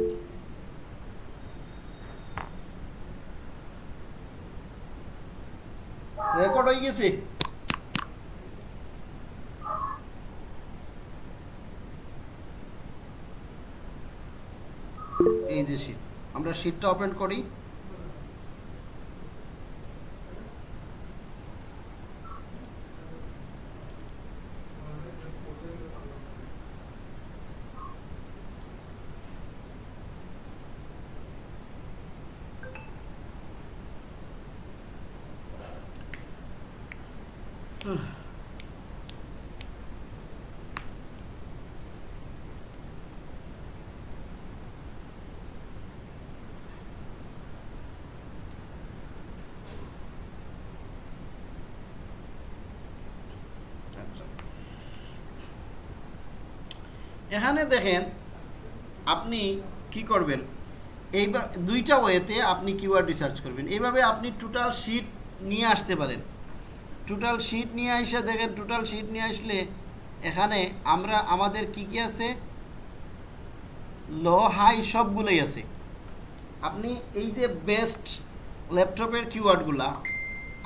রেকর্ড হয়ে গেছে। এই যে শীট আমরা শীটটা ওপেন করি আচ্ছা এখানে দেখেন, আপনি কি করবেন? এইবার দুইটা ওয়েতে আপনি কিওয়ার্ড রিসার্চ করবেন। এইভাবে আপনি টোটাল শিট নিয়ে আসতে পারেন। টোটাল শিট নিয়ে এসে দেখেন টোটাল শিট নিয়ে আসলে এখানে আমরা আমাদের কি কি আছে? লো হাই সবগুলোই আছে। আপনি এই যে বেস্ট ল্যাপটপের কিওয়ার্ডগুলা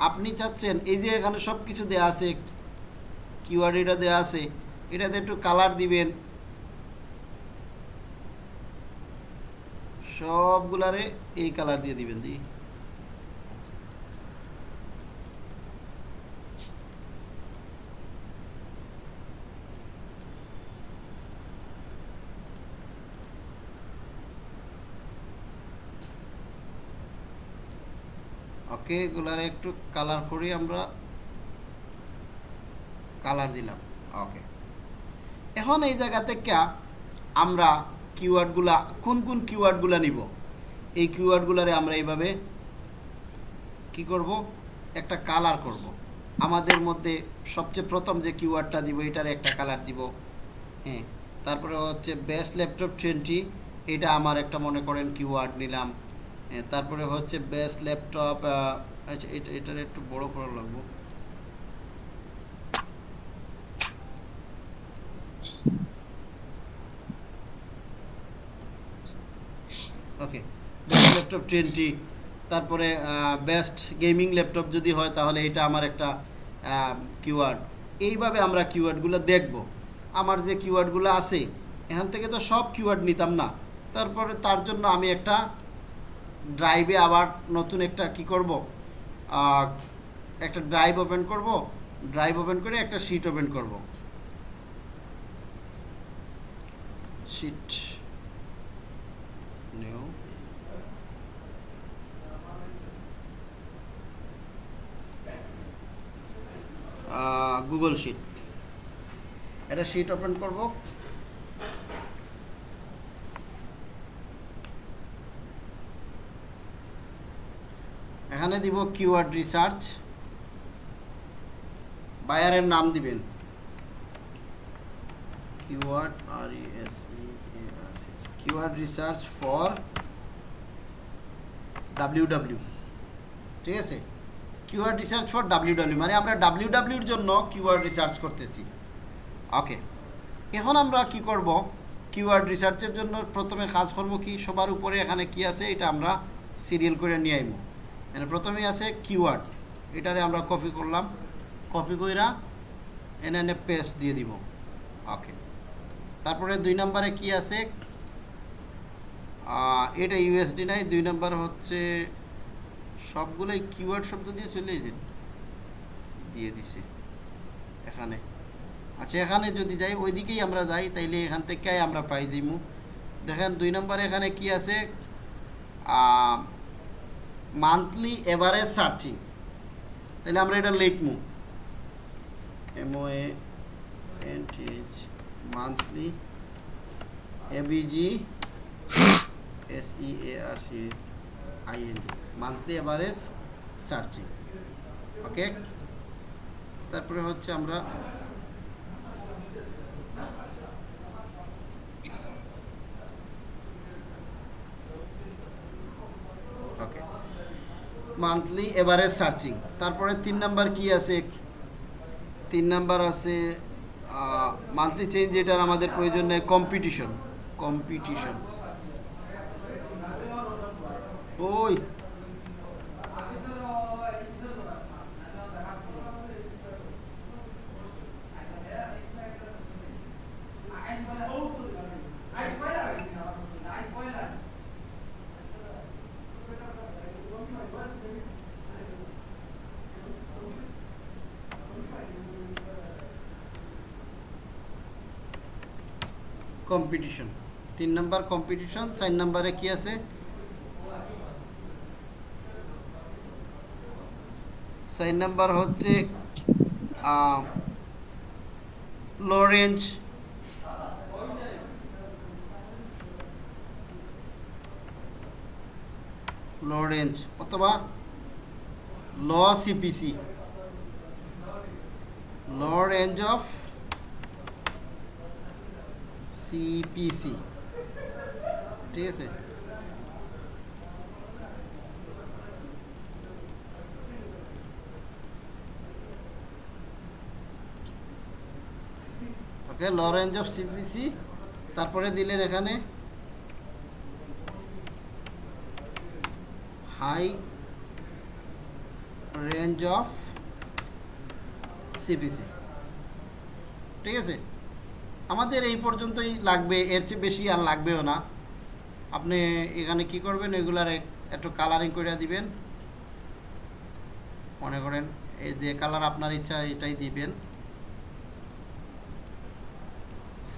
আপনি চাচ্ছেন এই যে এখানে সব কিছু দেওয়া আছে কিওয়ার্ড এটা দেওয়া আছে, এটাতে একটু কালার দিবেন সবগুলারে এই কালার দিয়ে দিবেন দি। ওকে, এগুলারে একটু কালার করি আমরা। কালার দিলাম, ওকে। এখন এই জায়গা থেকে আমরা কিওয়ার্ডগুলা কোন কোন কিওয়ার্ডগুলা নিব? এই কিওয়ার্ডগুলারে আমরা এইভাবে কি করব? একটা কালার করব। আমাদের মধ্যে সবচেয়ে প্রথম যে কিওয়ার্ডটা দিব এটার একটা কালার দিব। হ্যাঁ তারপরে হচ্ছে বেস্ট ল্যাপটপ টোয়েন্টি এটা আমার একটা মনে করেন কিওয়ার্ড নিলাম। হ্যাঁ, তারপরে হচ্ছে বেস্ট ল্যাপটপ আচ্ছা এটা এটার একটু বড় করা লাগবো। ওকে বেস্ট ল্যাপটপ টোয়েন্টি তারপরে বেস্ট গেমিং ল্যাপটপ যদি হয়, তাহলে এটা আমার একটা কিওয়ার্ড এইভাবে আমরা কিওয়ার্ডগুলো দেখব। আমার যে কিওয়ার্ডগুলো আছে, এখান থেকে তো সব কিওয়ার্ড নিতাম না। তারপরে তার জন্য আমি একটা ড্রাইভে আবার নতুন একটা কি করব? একটা ড্রাইভ ওপেন করব। ড্রাইভ ওপেন করে একটা শিট ওপেন করব। শিট নিউ গুগল শিট এটা শিট ওপেন করব। এখানে দিব কিওয়ার্ড রিসার্চ বায়ারের নাম দিবেন। কিওয়ার্ড আর S keyword research for W W ঠিক আছে? Keyword research for W W মানে আমরা ডাব্লিউ ডাব্লিউর জন্য কিউআর রিসার্চ করতেছি। ওকে এখন আমরা কি করব? কিউআর রিসার্চের জন্য প্রথমে কাজ করব কি? সবার উপরে এখানে কি আছে? এটা আমরা সিরিয়াল করে নিয়ে আইব। এখানে প্রথমেই আছে কিওয়ার্ড এটারে আমরা কপি করলাম। কপি কইরা এনে এনে পেস্ট দিয়ে দিব। ওকে তারপরে দুই নম্বরে কি আছে? এটা ইউএসডি নাই, দুই নম্বর হচ্ছে সবগুলোই কিওয়ার্ড শব্দ দিয়ে চলে এসেছে দিয়ে দিছে। এখানে। আচ্ছা এখানে যদি যাই, ওইদিকেই আমরা যাই, তাইলে এখান থেকে আমরা পাই যাইমু। দেখেন, দুই নম্বরে এখানে কি আছে? মান্থলি এভারেজ সার্চিং তাহলে আমরা এটা লিখমু। M O N H monthly A V G S E A R C I N G monthly average searching okay তারপরে হচ্ছে আমরা মান্থলি এভারেজ সার্চিং তারপরে তিন নাম্বার কি আছে? তিন নাম্বার আছে মান্থলি চেঞ্জ যেটার আমাদের প্রয়োজন নেই কম্পিটিশন কম্পিটিশন ওই কম্পিটিশন তিন নাম্বার কম্পিটিশন চার নাম্বারে কি আছে? চার নাম্বার হচ্ছে লো রেঞ্জ লো রেঞ্জ অথবা low CPC low range of CPC ঠিক আছে? Okay low range of CPC তারপরে দিলেন এখানে। হাই রেঞ্জ অফ সিপিসি ঠিক আছে? আমাদের এই পর্যন্তই লাগবে এর চেয়ে বেশি আর লাগবেও না। আপনি এখানে কি করবেন এগুলার একটু কালারিং করে দিবেন। মনে করেন এই যে কালার আপনার ইচ্ছা এটাই দিবেন।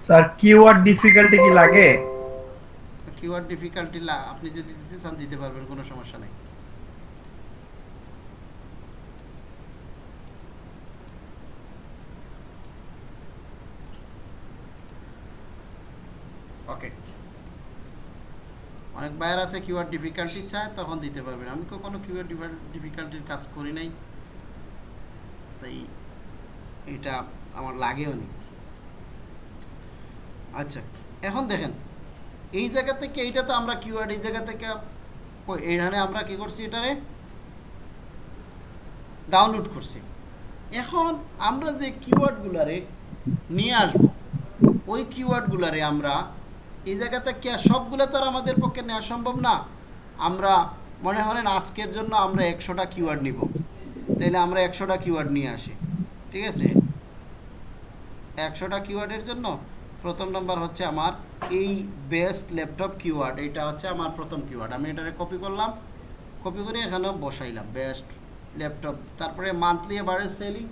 স্যার কিওয়ার্ড ডিফিকাল্টি কি লাগে? কিওয়ার্ড ডিফিকাল্টি আপনি যদি দিতে চান দিতে পারবেন কোনো সমস্যা নেই ওকে অনেক বায়ার আছে কিওয়ার্ড ডিফিকাল্টি চায়, তখন দিতে পারবেন আমি কখনো কিওয়ার্ড ডিফিকাল্টির কাজ করি নাই। তাই এটা আমার লাগেও নি। আচ্ছা এখন দেখেন, এই জায়গা থেকে এইটা তো আমরা কিওয়ার্ড এই জায়গা থেকে এইখানে আমরা কি করছি এটারে? ডাউনলোড করছি। এখন আমরা যে কিওয়ার্ডগুলারে নিয়ে আসব, ওই কিওয়ার্ডগুলারে আমরা এই জায়গা থেকে সবগুলো তো আর আমাদের পক্ষে নেওয়া সম্ভব না? আমরা মনে করেন আজকের জন্য আমরা একশোটা কিওয়ার্ড নিব। তাইলে আমরা একশোটা কিওয়ার্ড নিয়ে আসি। ঠিক আছে? একশোটা কিওয়ার্ডের জন্য প্রথম নাম্বার হচ্ছে আমার এই বেস্ট ল্যাপটপ কিওয়ার্ড এটা হচ্ছে আমার প্রথম কিওয়ার্ড আমি এটারে কপি করলাম। কপি করে এখানেও বসাইলাম। বেস্ট ল্যাপটপ তারপরে মান্থলি এভারেজ সেলিং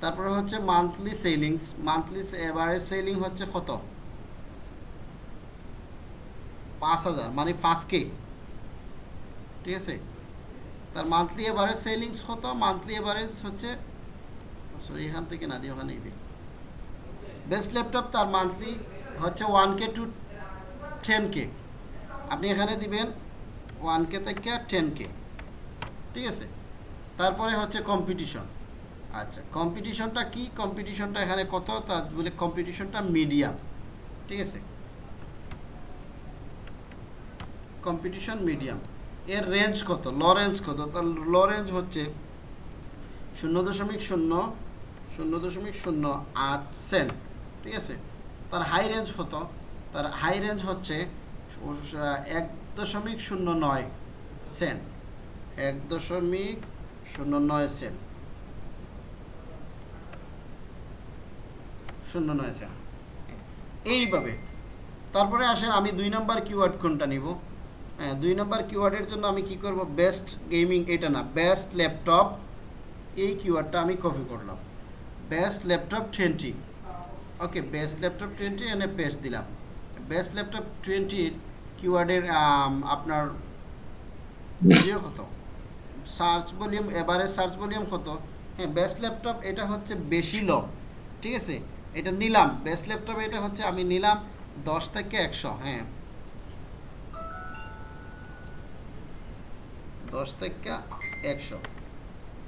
তারপরে হচ্ছে monthly sellings monthly average selling হচ্ছে কত? পাঁচ হাজার মানে পাঁচ কে। ঠিক আছে? তার মান্থলি এভারেজ সেলিংস কত? মান্থলি এভারেজ হচ্ছে সরি এখান থেকে না দিয়ে ওখানেই দিই। বেস্ট ল্যাপটপ তার মান্থলি হচ্ছে one K to ten K. আপনি এখানে দিবেন ওয়ান কে থেকে টেন কে। ঠিক আছে? তারপরে হচ্ছে কম্পিটিশন আচ্ছা কম্পিটিশনটা কি? কম্পিটিশনটা এখানে কত? তা বলে কম্পিটিশনটা মিডিয়াম ঠিক আছে? কম্পিটিশন মিডিয়াম এর রেঞ্জ কত? ল রেঞ্জ কত? তার ল রেঞ্জ হচ্ছে শূন্য দশমিক শূন্য শূন্য দশমিক শূন্য আট সেন্ট ঠিক আছে? তার হাই রেঞ্জ কত? তার হাই রেঞ্জ হচ্ছে এক দশমিক শূন্য নয় সেন্ট এক দশমিক শূন্য নয় সেন্ট শূন্য নয় সেন্ট এইভাবে। তারপরে আসেন, আমি দুই নাম্বার কিওয়ার্ড কোনটা নিব? হ্যাঁ দুই নাম্বার কিওয়ার্ডের জন্য আমি কি করব? বেস্ট গেমিং এটা না বেস্ট ল্যাপটপ এই কিওয়ার্ডটা আমি কপি করলাম। Best laptop twenty okay best laptop twenty এনে পেস্ট দিলাম। বেস্ট ল্যাপটপ টোয়েন্টির কিওয়ার্ডের আপনার ইয়ে কত? সার্চ ভলিউম এবারে সার্চ ভলিউম কত? হ্যাঁ বেস্ট ল্যাপটপ এটা হচ্ছে বেশি ল ঠিক আছে? এটা নিলাম বেস্ট ল্যাপটপ এটা হচ্ছে আমি নিলাম দশ থেকে একশো হ্যাঁ। দশ থেকে একশো,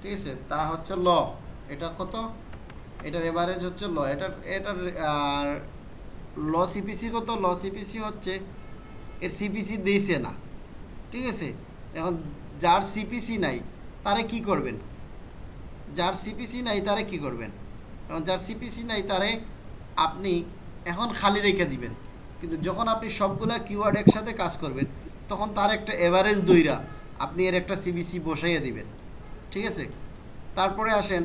ঠিক আছে? তা হচ্ছে ল, এটা কত? এটার এভারেজ হচ্ছে ল, এটার এটার, আর ল সিপিসি কত? ল সিপিসি হচ্ছে, এর সিপিসি দিয়েছে না, ঠিক আছে? এখন যার সিপিসি নাই, তারে কি করবেন? যার সিপিসি নাই, তারে কি করবেন? এখন যার সিপিসি নাই তারে আপনি এখন খালি রেখে দিবেন। কিন্তু যখন আপনি সবগুলা কিওয়ার্ড একসাথে কাজ করবেন, তখন তার একটা এভারেজ দইরা আপনি এর একটা সিবিসি বসাইয়ে দিবেন। ঠিক আছে? তারপরে আসেন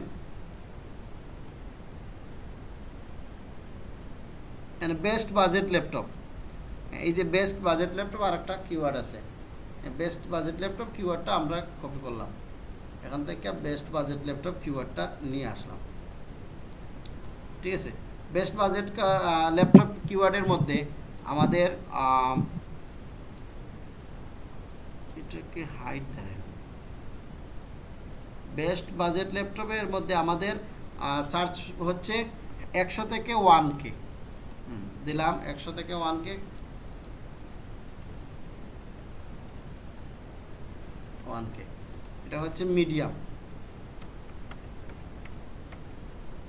বেস্ট বাজেট ল্যাপটপ এই যে বেস্ট বাজেট ল্যাপটপ আর একটা কিওয়ার্ড আছে বেস্ট বাজেট ল্যাপটপ কিওয়ার্ডটা আমরা কপি করলাম। এখান থেকে বেস্ট বাজেট ল্যাপটপ কিওয়ার্ডটা নিয়ে আসলাম। ঠিক আছে? বেস্ট বাজেট ল্যাপটপ কিওয়ার্ডের মধ্যে আমাদের এটাকে হাইট দেয় বেস্ট বাজেট ল্যাপটপের মধ্যে আমাদের সার্চ হচ্ছে একশো থেকে ওয়ান কে দিলাম একশো থেকে ওয়ান কে ওয়ান কে এটা হচ্ছে মিডিয়াম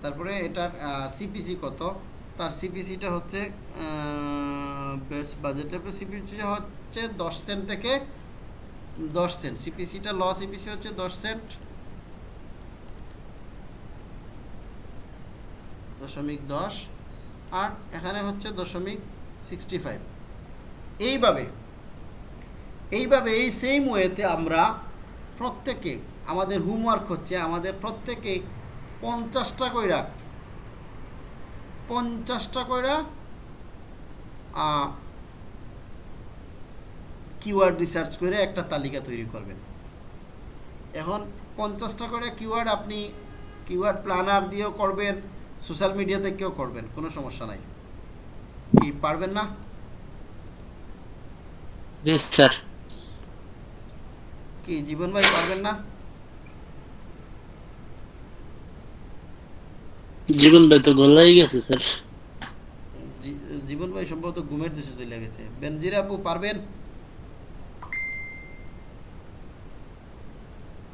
তারপরে এটার সিপিসি কত? তার সিপিসিটা হচ্ছে বেস্ট বাজেট ল্যাপটপ সিপিসি হচ্ছে দশ সেন্ট থেকে দশ সেন্ট সিপিসিটা ল সিপিসি হচ্ছে দশ সেন্ট দশমিক দশ। আর এখানে হচ্ছে দশমিক সিক্সটি ফাইভ এইভাবে এইভাবে এই সেম ওয়েতে আমরা প্রত্যেকে, আমাদের হোমওয়ার্ক হচ্ছে, আমাদের প্রত্যেকে পঞ্চাশটা কইরা। পঞ্চাশটা কইরা কিওয়ার্ড রিসার্চ করে একটা তালিকা তৈরি করবেন। এখন পঞ্চাশটা করে কিওয়ার্ড আপনি কিওয়ার্ড প্ল্যানার দিয়েও করবেন সোশ্যাল মিডিয়াতে কেউ করবেন কোনো সমস্যা নাই। কি পারবেন না? জি স্যার। কি জীবন ভাই পারবেন না? জীবন ভাই তো গলাই গেছে স্যার। জীবন ভাই সম্ভবত ঘুমের দেশে চলে গেছে। বেনজির আপু পারবেন?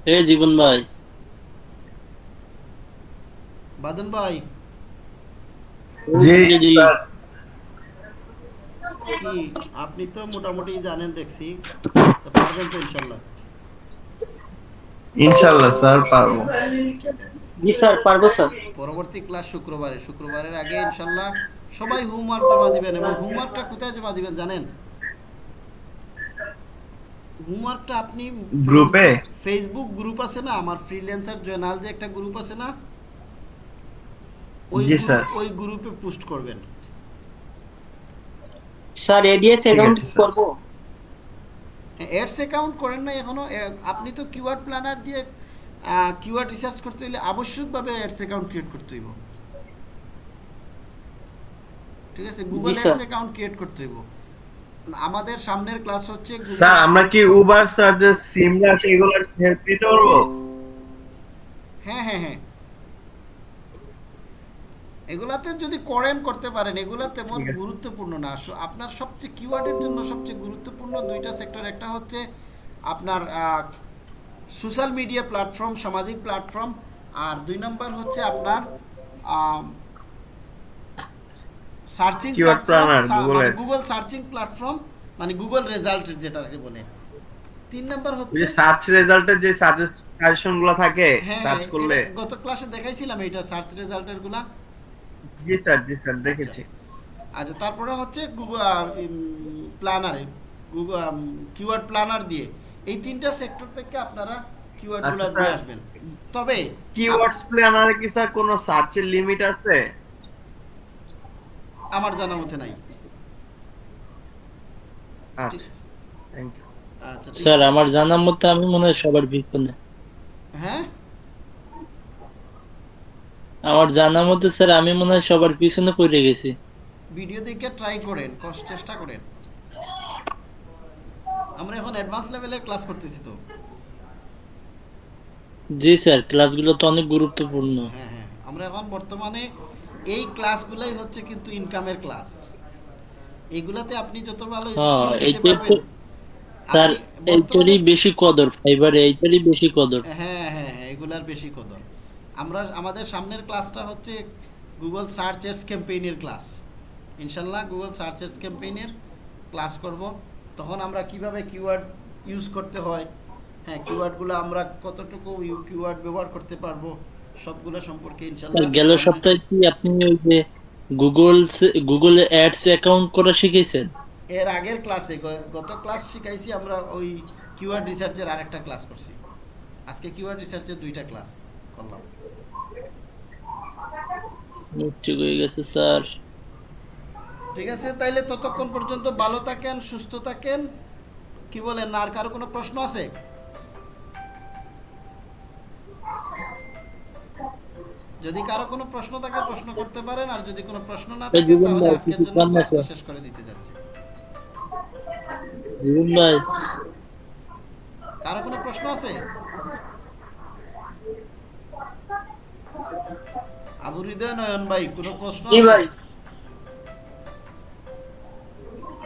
এ জীবন ভাই। বাদন ভাই? জি জি। কি আপনি তো মোটামুটি জানেন দেখছি। পারবেন তো ইনশাল্লাহ? ইনশাল্লাহ স্যার পারব। জি স্যার পারব স্যার। পরবর্তী ক্লাস শুক্রবারে। শুক্রবারের আগে ইনশাল্লাহ সবাই হোমওয়ার্ক জমা দিবেন এবং হোমওয়ার্কটা কোথায় জমা দিবেন জানেন? হোমওয়ার্কটা আপনি গ্রুপে? ফেসবুক গ্রুপ আছে না? আমার ফ্রিল্যান্সার জয়নাল যে একটা গ্রুপ আছে না? ওই। ওই গ্রুপে পোস্ট করবেন। স্যার এডিএস অ্যাকাউন্ট করব। এডস অ্যাকাউন্ট করেন না এখনও। আপনি তো কিওয়ার্ড প্ল্যানার দিয়ে কিওয়ার্ড রিসার্চ করতে হলে আবশ্যকভাবে এডস অ্যাকাউন্ট ক্রিয়েট করতে হইব। ঠিক আছে? গুগল। এডস অ্যাকাউন্ট ক্রিয়েট করতে হইব। আমাদের সামনের ক্লাস হচ্ছে স্যার আমরা কি উবার সার্জেস সিমরাস এগুলোর হেল্প নিতে পারব? হ্যাঁ হ্যাঁ হ্যাঁ। এগুলাতে যদি করেন করতে পারেন এগুলা তেমন গুরুত্বপূর্ণ না। আপনার সবচেয়ে কিওয়ার্ডের জন্য সবচেয়ে গুরুত্বপূর্ণ দুইটা সেক্টর একটা হচ্ছে আপনার সোশ্যাল মিডিয়া প্ল্যাটফর্ম সামাজিক প্ল্যাটফর্ম আর দুই নম্বর হচ্ছে আপনার সার্চিং। গুগল সার্চিং প্ল্যাটফর্ম মানে গুগল রেজাল্ট যেটা যেটাকে বলে। তিন নম্বর হচ্ছে যে সার্চ রেজাল্টের যে সাজেশনগুলো থাকে হ্যাঁ সার্চ হ্যাঁ, করলে। গত ক্লাসে দেখাইছিলাম এটা সার্চ রেজাল্টেরগুলা। জি স্যার জি স্যার দেখেছি। আচ্ছা তারপরে হচ্ছে গুগল প্ল্যানারে গুগল কিওয়ার্ড প্ল্যানার দিয়ে। এই তিনটা সেক্টর থেকে আপনারা কিওয়ার্ডগুলো আচ্ছা, দিয়ে আসবেন। তবে কিওয়ার্ডস প্ল্যানারে কি স্যার কোনো সার্চের লিমিট আছে? আমার জানা মতে নাই। আচ্ছা থ্যাংক ইউ আচ্ছা স্যার আমার জানার মতে আমি মনে হয় সবার পিছনে হ্যাঁ? আমার জানার মতে স্যার আমি মনে হয় সবার পিছনে পড়ে গেছি। ভিডিও দেখে ট্রাই করেন কষ্ট চেষ্টা করেন। আমরা এখন অ্যাডভান্স লেভেলের ক্লাস করতেছি তো। জি স্যার ক্লাসগুলো তো অনেক গুরুত্বপূর্ণ। হ্যাঁ হ্যাঁ। আমরা এখন বর্তমানে এই ক্লাসগুলাই হচ্ছে কিন্তু ইনকামের ক্লাস এইগুলাতে আপনি যত ভালো হ্যাঁ, স্যার এইটারই বেশি কদর ফাইবারে এইটারই বেশি কদর। হ্যাঁ হ্যাঁ হ্যাঁ এগুলার বেশি কদর। আমরা আমাদের সামনের ক্লাসটা হচ্ছে গুগল সার্চ এডস ক্যাম্পেইনের ক্লাস ইনশাল্লাহ গুগল সার্চ এডস ক্যাম্পেইনের ক্লাস করব। তখন আমরা কীভাবে কিওয়ার্ড ইউজ করতে হয় হ্যাঁ কিওয়ার্ডগুলো আমরা কতটুকু কিওয়ার্ড ব্যবহার করতে পারব সবগুলো সম্পর্কে স্যার ইনশাল্লাহ গেল সপ্তাহে কি আপনি ওই যে গুগল গুগল অ্যাডস অ্যাকাউন্ট করা শিখেছেন এর আগের ক্লাসে গত ক্লাস শিখাইছি আমরা ওই কিওয়ার্ড রিসার্চের আরেকটা ক্লাস করছি। আজকে কিওয়ার্ড রিসার্চের দুইটা ক্লাস করলাম। ঠিক হয়ে গেছে স্যার। ঠিক আছে? তাইলে ততক্ষণ পর্যন্ত ভালো থাকেন সুস্থ থাকেন। কি বলেন না আর কারও কোনো প্রশ্ন আছে? যদি কারও কোনো প্রশ্ন থাকে প্রশ্ন করতে পারেন। আর যদি কোনো প্রশ্ন না থাকে তাহলে আজকের জন্য ক্লাসটা শেষ করে দিতে যাচ্ছি। জীবন ভাই। কারও কোনো প্রশ্ন আছে? আবু হৃদয় নয়ন ভাই কোনো প্রশ্ন আছে?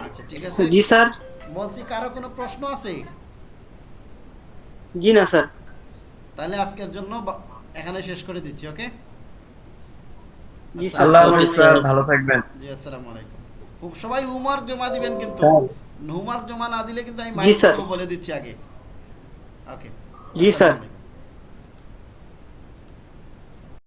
আচ্ছা ঠিক আছে। জি স্যার। বলছি কারও কোনো প্রশ্ন আছে? জি না স্যার। তাহলে আজকের জন্য এখানে শেষ করে দিচ্ছি ওকে? জি আল্লাহ স্যার। ভালো থাকবেন। জি আসসালামু আলাইকুম। খুব সবাই হোমওয়ার্ক জমা দিবেন কিন্তু। হোমওয়ার্ক জমা না দিলে কিন্তু আমি মাইক বলে দিচ্ছি আগে। ওকে। জি, স্যার।